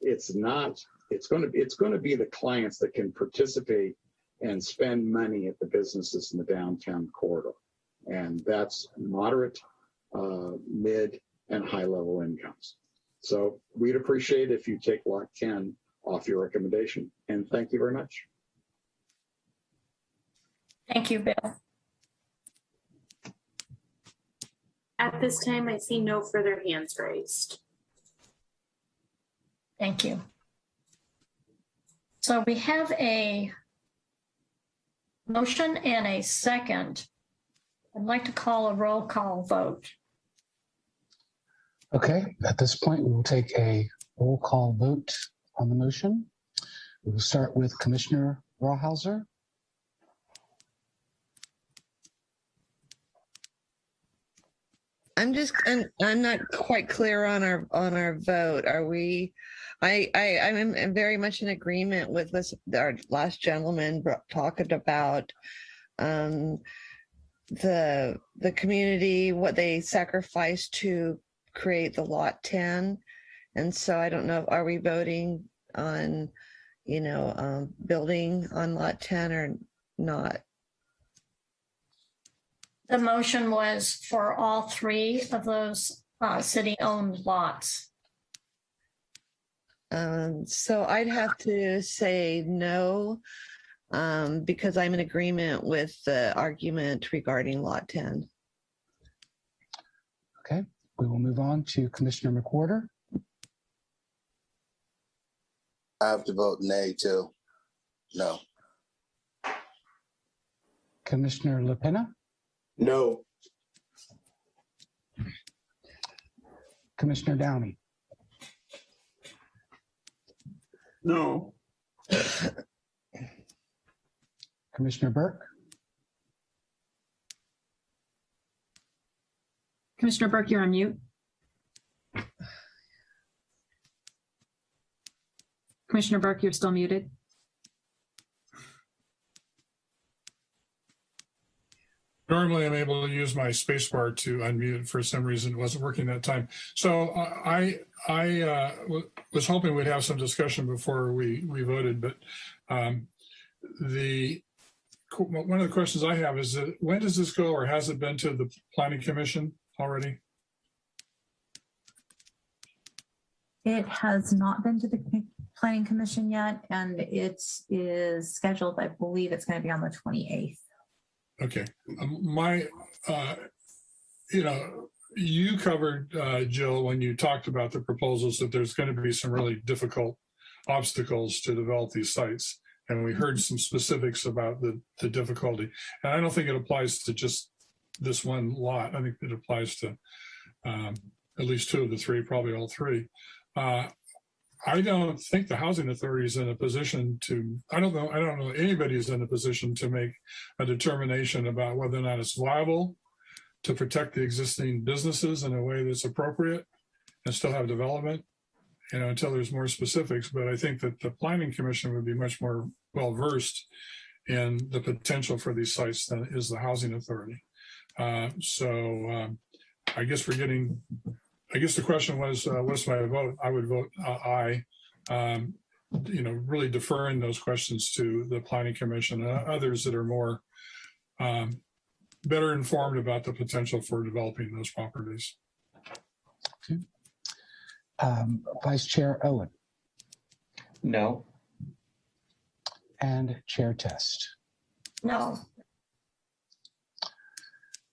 It's not, it's going to be, it's going to be the clients that can participate and spend money at the businesses in the downtown corridor. And that's moderate, uh, mid, and high level incomes. So we'd appreciate if you take lot 10 off your recommendation. And thank you very much. Thank you, Bill. At this time, I see no further hands raised. Thank you. So we have a motion and a second. I'd like to call a roll call vote. Okay, at this point, we will take a roll call vote on the motion. We will start with Commissioner Rawhauser. I'm just, I'm, I'm not quite clear on our, on our vote. Are we, I, I, I'm very much in agreement with this, our last gentleman talking about um, the, the community, what they sacrificed to create the lot 10. And so I don't know, are we voting on, you know, um, building on lot 10 or not? The motion was for all three of those uh, city-owned lots. Um, so I'd have to say no, um, because I'm in agreement with the argument regarding lot 10. Okay, we will move on to Commissioner McWhorter. I have to vote nay too. No. Commissioner LaPena, No. Commissioner Downey, No. Commissioner Burke, Commissioner Burke, you're on mute. Commissioner Burke, you're still muted. Normally, I'm able to use my spacebar to unmute. For some reason, it wasn't working that time. So uh, I I uh, was hoping we'd have some discussion before we we voted, but um, the one of the questions I have is that when does this go, or has it been to the Planning Commission already? It has not been to the planning commission yet, and it is scheduled, I believe it's going to be on the 28th. Okay, Um, my, uh, you know, you covered, uh, Jill, when you talked about the proposals, that there's going to be some really difficult obstacles to develop these sites. And we heard some specifics about the, the difficulty. And I don't think it applies to just this one lot. I think it applies to um, at least two of the three, probably all three. Uh, I don't think the housing authority is in a position to, I don't know, I don't know anybody's in a position to make a determination about whether or not it's viable to protect the existing businesses in a way that's appropriate and still have development, you know, until there's more specifics. But I think that the planning commission would be much more well-versed in the potential for these sites than is the housing authority. Uh, so um, I guess we're getting I guess the question was, uh, what's my vote? I would vote uh, aye. Um, you know, really deferring those questions to the planning commission and others that are more um, better informed about the potential for developing those properties. um, Vice Chair Owen, No. and Chair Test. No,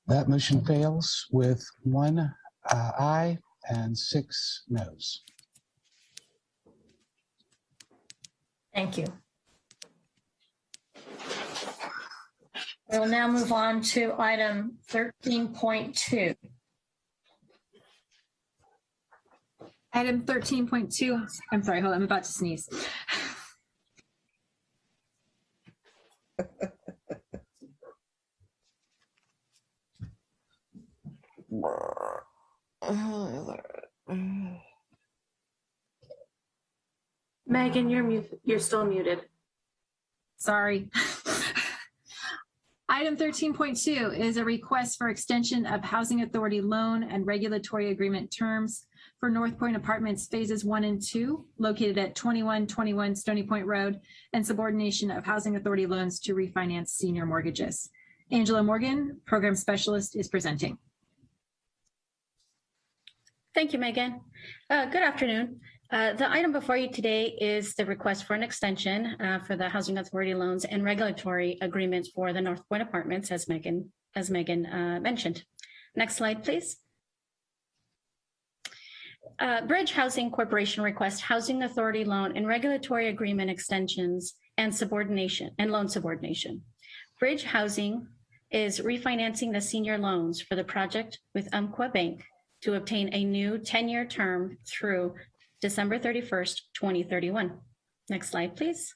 That motion fails with one uh, aye and six noes. Thank you. We'll now move on to item 13.2. Item 13.2, I'm sorry, hold on, I'm about to sneeze. [LAUGHS] Megan, you're mute, you're still muted. Sorry. [LAUGHS] Item 13.2 is a request for extension of Housing Authority loan and regulatory agreement terms for North Point Apartments Phases 1 and 2, located at 2121 Stony Point Road, and subordination of Housing Authority loans to refinance senior mortgages. Angela Morgan, Program Specialist, is presenting. Thank you, Megan. Uh, Good afternoon. Uh, The item before you today is the request for an extension uh, for the Housing Authority loans and regulatory agreements for the North Point Apartments, as Megan, as Megan uh, mentioned. Next slide, please. Uh, Bridge Housing Corporation requests Housing Authority loan and regulatory agreement extensions and subordination and loan subordination. Bridge Housing is refinancing the senior loans for the project with Umpqua Bank to obtain a new 10-year term through December 31st, 2031. Next slide, please.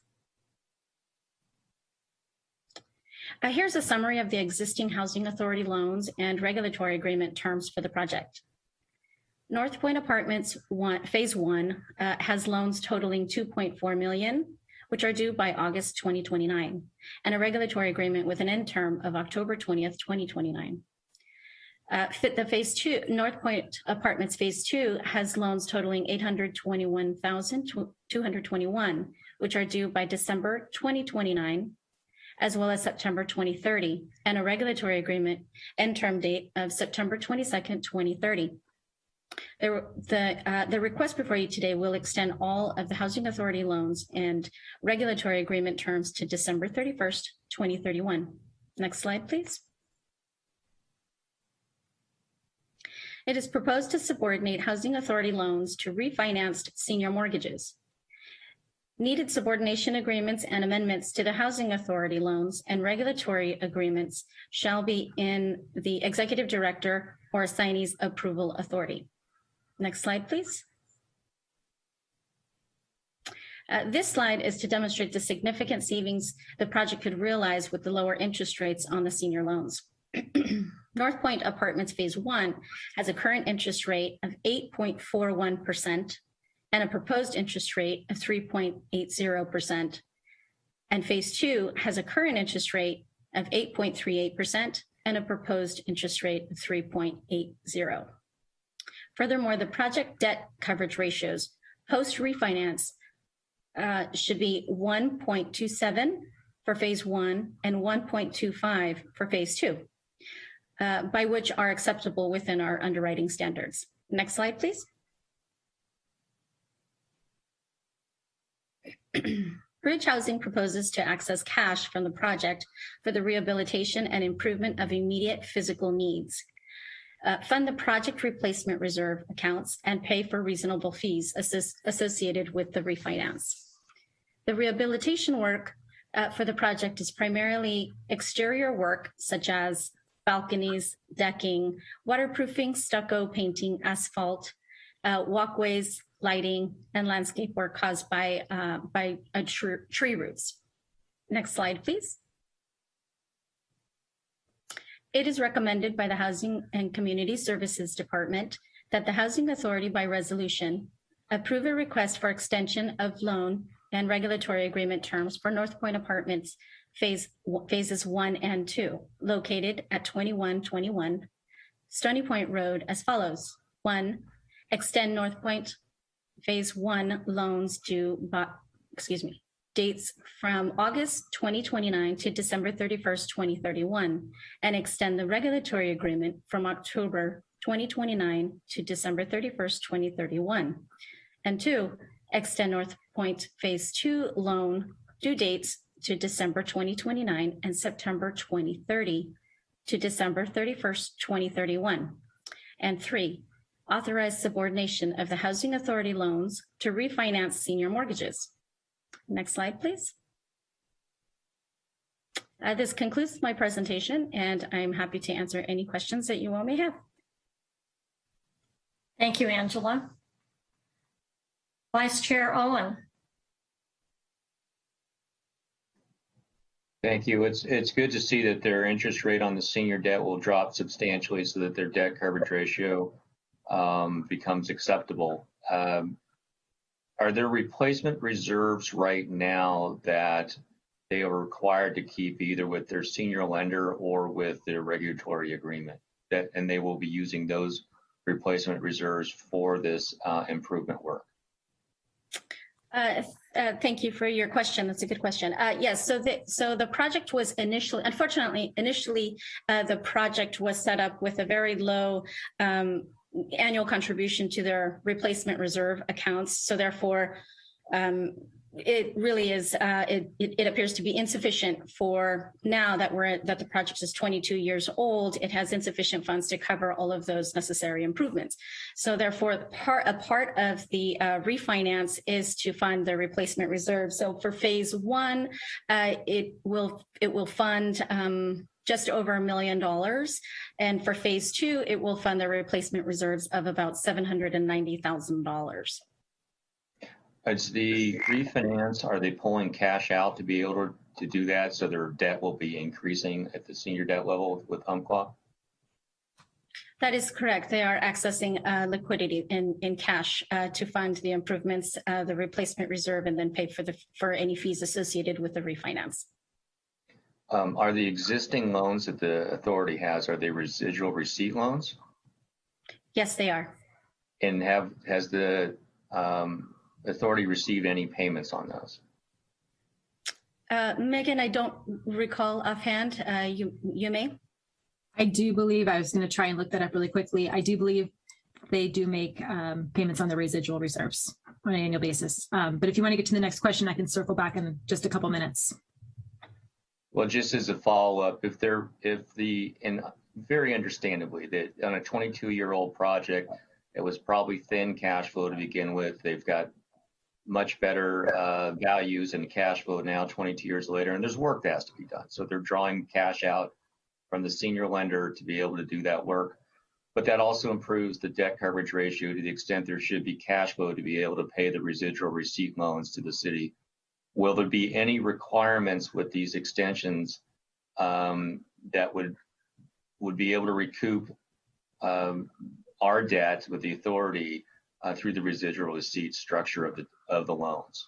Uh, here's a summary of the existing Housing Authority loans and regulatory agreement terms for the project. North Point Apartments one, Phase 1 uh, has loans totaling 2.4 million, which are due by August 2029, and a regulatory agreement with an end term of October 20th, 2029. Uh, fit the phase two, North Point Apartments Phase Two has loans totaling 821,221, which are due by December 2029, as well as September 2030, and a regulatory agreement end term date of September 22nd, 2030. The, the, uh, the request before you today will extend all of the Housing Authority loans and regulatory agreement terms to December 31st, 2031. Next slide, please. It is proposed to subordinate Housing Authority loans to refinanced senior mortgages. Needed subordination agreements and amendments to the Housing Authority loans and regulatory agreements shall be in the Executive Director or assignee's approval authority. Next slide, please. Uh, this slide is to demonstrate the significant savings the project could realize with the lower interest rates on the senior loans. [CLEARS THROAT] North Point Apartments Phase One has a current interest rate of 8.41% and a proposed interest rate of 3.80%. And Phase Two has a current interest rate of 8.38% and a proposed interest rate of 3.80. Furthermore, the project debt coverage ratios post refinance uh, should be 1.27 for phase one and 1.25 for phase two uh, by which are acceptable within our underwriting standards. Next slide, please. [CLEARS THROAT] Bridge Housing proposes to access cash from the project for the rehabilitation and improvement of immediate physical needs, uh, fund the project replacement reserve accounts, and pay for reasonable fees associated with the refinance. The rehabilitation work uh, for the project is primarily exterior work, such as balconies, decking, waterproofing, stucco, painting, asphalt, uh, walkways, lighting, and landscape work caused by, uh, by tr tree roots. Next slide, please. It is recommended by the Housing and Community Services Department that the Housing Authority by resolution approve a request for extension of loan and regulatory agreement terms for North Point Apartments phase phases one and two, located at 2121 Stony Point Road as follows. One, extend North Point phase one loans to, excuse me, dates from August 2029 to December 31st, 2031, and extend the regulatory agreement from October 2029 to December 31st, 2031. And two, extend North Point Phase 2 loan due dates to December 2029 and September 2030 to December 31st, 2031. And three, authorize subordination of the Housing Authority loans to refinance senior mortgages. Next slide, please. Uh, this concludes my presentation, and I'm happy to answer any questions that you all may have. Thank you, Angela. Vice Chair Owen. Thank you. It's it's good to see that their interest rate on the senior debt will drop substantially so that their debt coverage ratio um, becomes acceptable. Um, are there replacement reserves right now that they are required to keep either with their senior lender or with their regulatory agreement? That and they will be using those replacement reserves for this uh, improvement work. Uh, uh, thank you for your question. That's a good question. Uh, yes, so the so the project was initially, unfortunately, initially uh, the project was set up with a very low um, annual contribution to their replacement reserve accounts. So therefore, um, it really is, uh, it, it, appears to be insufficient for now that we're that the project is 22 years old, it has insufficient funds to cover all of those necessary improvements. So therefore, part, a part of the uh, refinance is to fund the replacement reserve. So for phase one, uh, it will it will fund um, just over a million dollars. And for phase two, it will fund the replacement reserves of about $790,000. It's the refinance, are they pulling cash out to be able to, to do that so their debt will be increasing at the senior debt level with Umpqua? That is correct. They are accessing uh, liquidity in, in cash uh, to fund the improvements, uh, the replacement reserve, and then pay for the for any fees associated with the refinance. Um, are the existing loans that the authority has, are they residual receipt loans? Yes, they are. And have has the um, authority received any payments on those? Uh, Megan, I don't recall offhand. Uh, you you may. I do believe I was going to try and look that up really quickly. I do believe they do make um, payments on the residual reserves on an annual basis. Um, but if you want to get to the next question, I can circle back in just a couple minutes. Well, just as a follow up, if they're if the and very understandably that on a 22 year old project, it was probably thin cash flow to begin with. They've got much better uh, values and cash flow now 22 years later, and there's work that has to be done. So they're drawing cash out from the senior lender to be able to do that work. But that also improves the debt coverage ratio to the extent there should be cash flow to be able to pay the residual receipt loans to the city. Will there be any requirements with these extensions um, that would would be able to recoup um, our debt with the authority uh, through the residual receipt structure of the of the loans.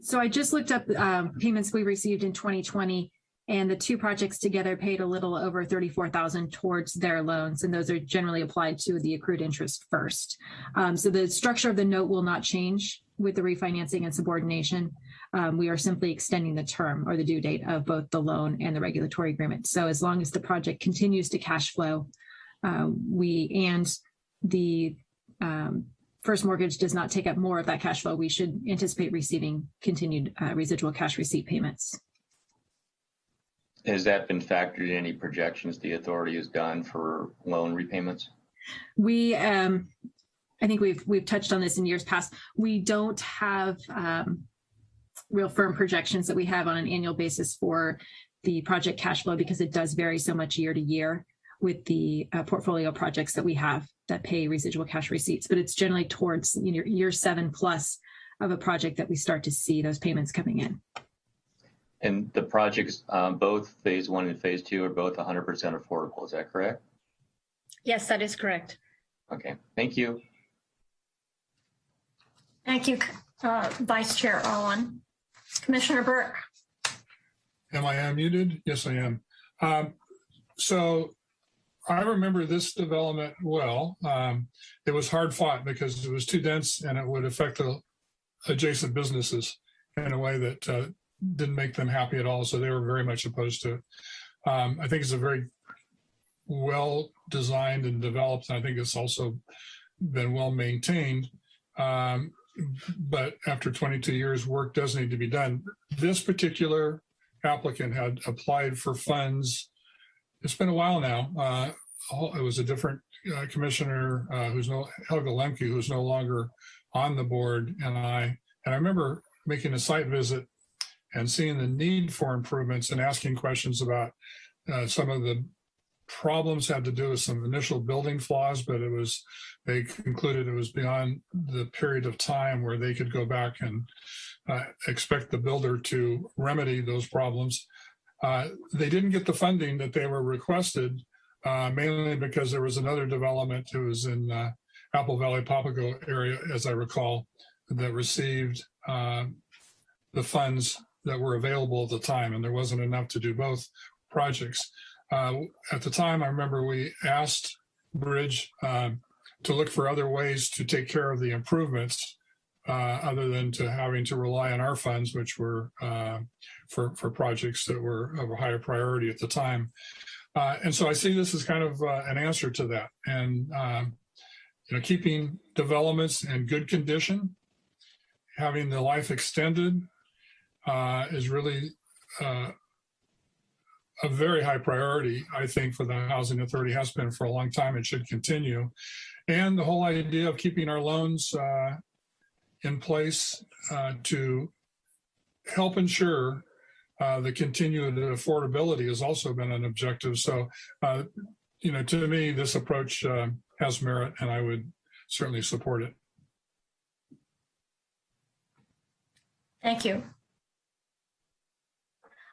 So I just looked up um, payments we received in 2020 and the two projects together paid a little over 34,000 towards their loans. And those are generally applied to the accrued interest first. Um, so the structure of the note will not change with the refinancing and subordination. Um, we are simply extending the term or the due date of both the loan and the regulatory agreement. So as long as the project continues to cash flow, uh, we and the um, first mortgage does not take up more of that cash flow, we should anticipate receiving continued uh, residual cash receipt payments. Has that been factored in any projections the authority has done for loan repayments? We, um, I think we've we've touched on this in years past. We don't have um, real firm projections that we have on an annual basis for the project cash flow because it does vary so much year to year with the uh, portfolio projects that we have that pay residual cash receipts, but it's generally towards you know, year seven plus of a project that we start to see those payments coming in. And the projects, um, both phase one and phase two are both 100% affordable. Is that correct? Yes, that is correct. Okay, thank you. Thank you, uh, Vice Chair Owen. Commissioner Burke. Am I unmuted? Yes, I am. Um, so I remember this development well. Um, it was hard fought because it was too dense and it would affect the adjacent businesses in a way that uh, didn't make them happy at all. So they were very much opposed to it. Um, I think it's a very well designed and developed. And I think it's also been well maintained. Um, but after 22 years, work does need to be done. This particular applicant had applied for funds it's been a while now. Uh, it was a different uh, Commissioner, uh, who's no, Helga Lemke, who's no longer on the board, and I, and I remember making a site visit and seeing the need for improvements and asking questions about uh, some of the problems had to do with some initial building flaws, but it was, they concluded it was beyond the period of time where they could go back and uh, expect the builder to remedy those problems. Uh, They didn't get the funding that they were requested, uh, mainly because there was another development, it was in uh, Apple Valley Papago area, as I recall, that received uh, the funds that were available at the time, and there wasn't enough to do both projects. Uh, At the time, I remember we asked Bridge um, to look for other ways to take care of the improvements uh, other than to having to rely on our funds, which were for, for projects that were of a higher priority at the time. Uh, And so I see this as kind of uh, an answer to that. And, um, you know, keeping developments in good condition, having the life extended uh, is really uh, a very high priority, I think, for the Housing Authority has been for a long time and should continue. And the whole idea of keeping our loans uh, in place uh, to help ensure uh, the continued affordability has also been an objective. So, uh, you know, to me, this approach uh, has merit and I would certainly support it. Thank you.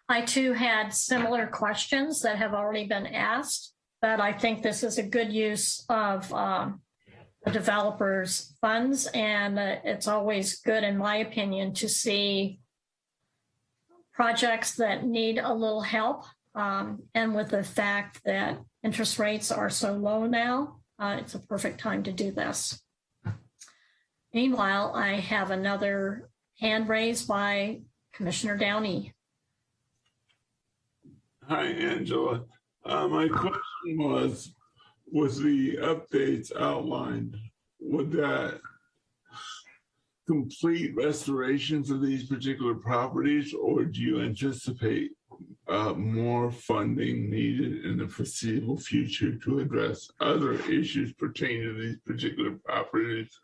I too had similar questions that have already been asked, but I think this is a good use of um, the developers' funds. And uh, it's always good, in my opinion, to see projects that need a little help. Um, and with the fact that interest rates are so low now, uh, it's a perfect time to do this. Meanwhile, I have another hand raised by Commissioner Downey. Hi, Angela. Uh, my question was, was the updates outlined, would that complete restorations of these particular properties, or do you anticipate uh, more funding needed in the foreseeable future to address other issues pertaining to these particular properties?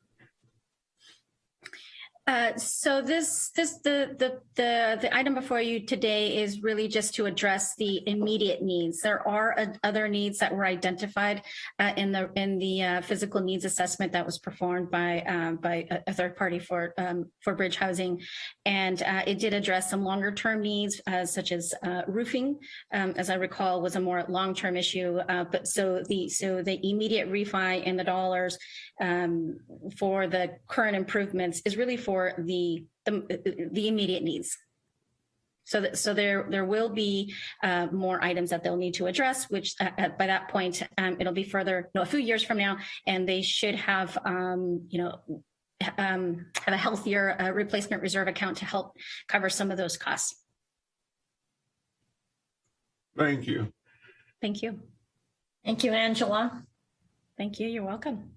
Uh, so this, this, the, the, the, the item before you today is really just to address the immediate needs. There are uh, other needs that were identified uh, in the, in the uh, physical needs assessment that was performed by, um, by a, a third party for, um, for Bridge Housing. And uh, it did address some longer term needs, such as roofing, um, as I recall, was a more long-term issue. Uh, but so the, so the immediate refi and the dollars um, for the current improvements is really for the, the, the immediate needs. So, that, so there, there will be uh, more items that they'll need to address, which uh, by that point, um, it'll be further, no, a few years from now, and they should have, um, you know, um, have a healthier uh, replacement reserve account to help cover some of those costs. Thank you. Thank you. Thank you, Angela. Thank you. You're welcome.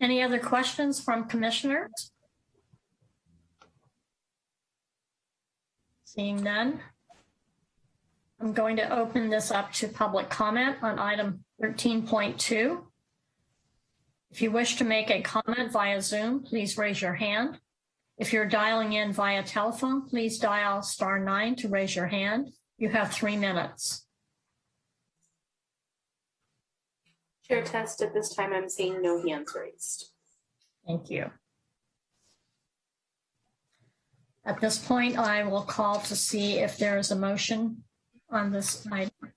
Any other questions from commissioners? Seeing none. I'm going to open this up to public comment on item 13.2. If you wish to make a comment via Zoom, please raise your hand. If you're dialing in via telephone, please dial star nine to raise your hand. You have three minutes. Chair test at this time, I'm seeing no hands raised. Thank you. At this point, I will call to see if there is a motion on this item.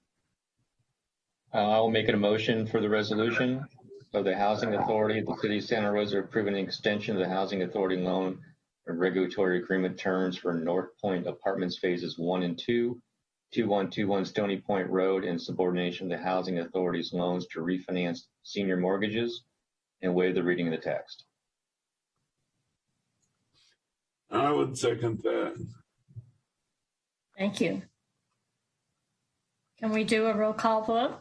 Uh, I will make a motion for the resolution of the Housing Authority of the City of Santa Rosa approving an extension of the Housing Authority loan and regulatory agreement terms for North Point Apartments Phases One and Two, 2121 Stony Point Road, and subordination of the Housing Authority's loans to refinance senior mortgages and waive the reading of the text. I would second that. Thank you. Can we do a roll call vote?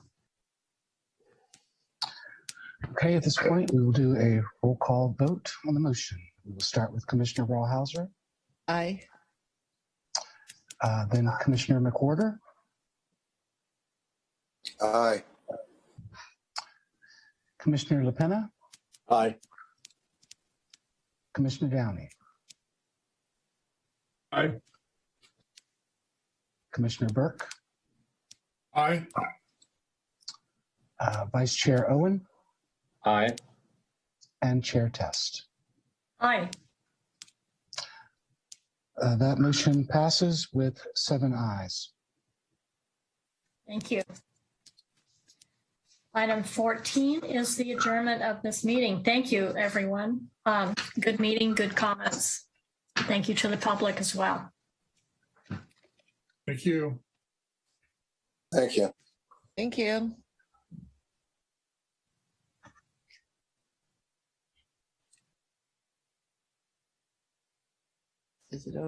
Okay, at this point, we will do a roll call vote on the motion. We will start with Commissioner Rawhauser, Aye. Uh, then Commissioner McWhorter, Aye. Commissioner LaPena, Aye. Commissioner Downey, Aye. Commissioner Burke, Aye. uh, Vice Chair Owen, Aye. and Chair Test. Aye. Uh, That motion passes with seven ayes. Thank you. Item 14 is the adjournment of this meeting. Thank you, everyone. Um, Good meeting, good comments. Thank you to the public as well. Thank you. Thank you. Thank you. Is it over?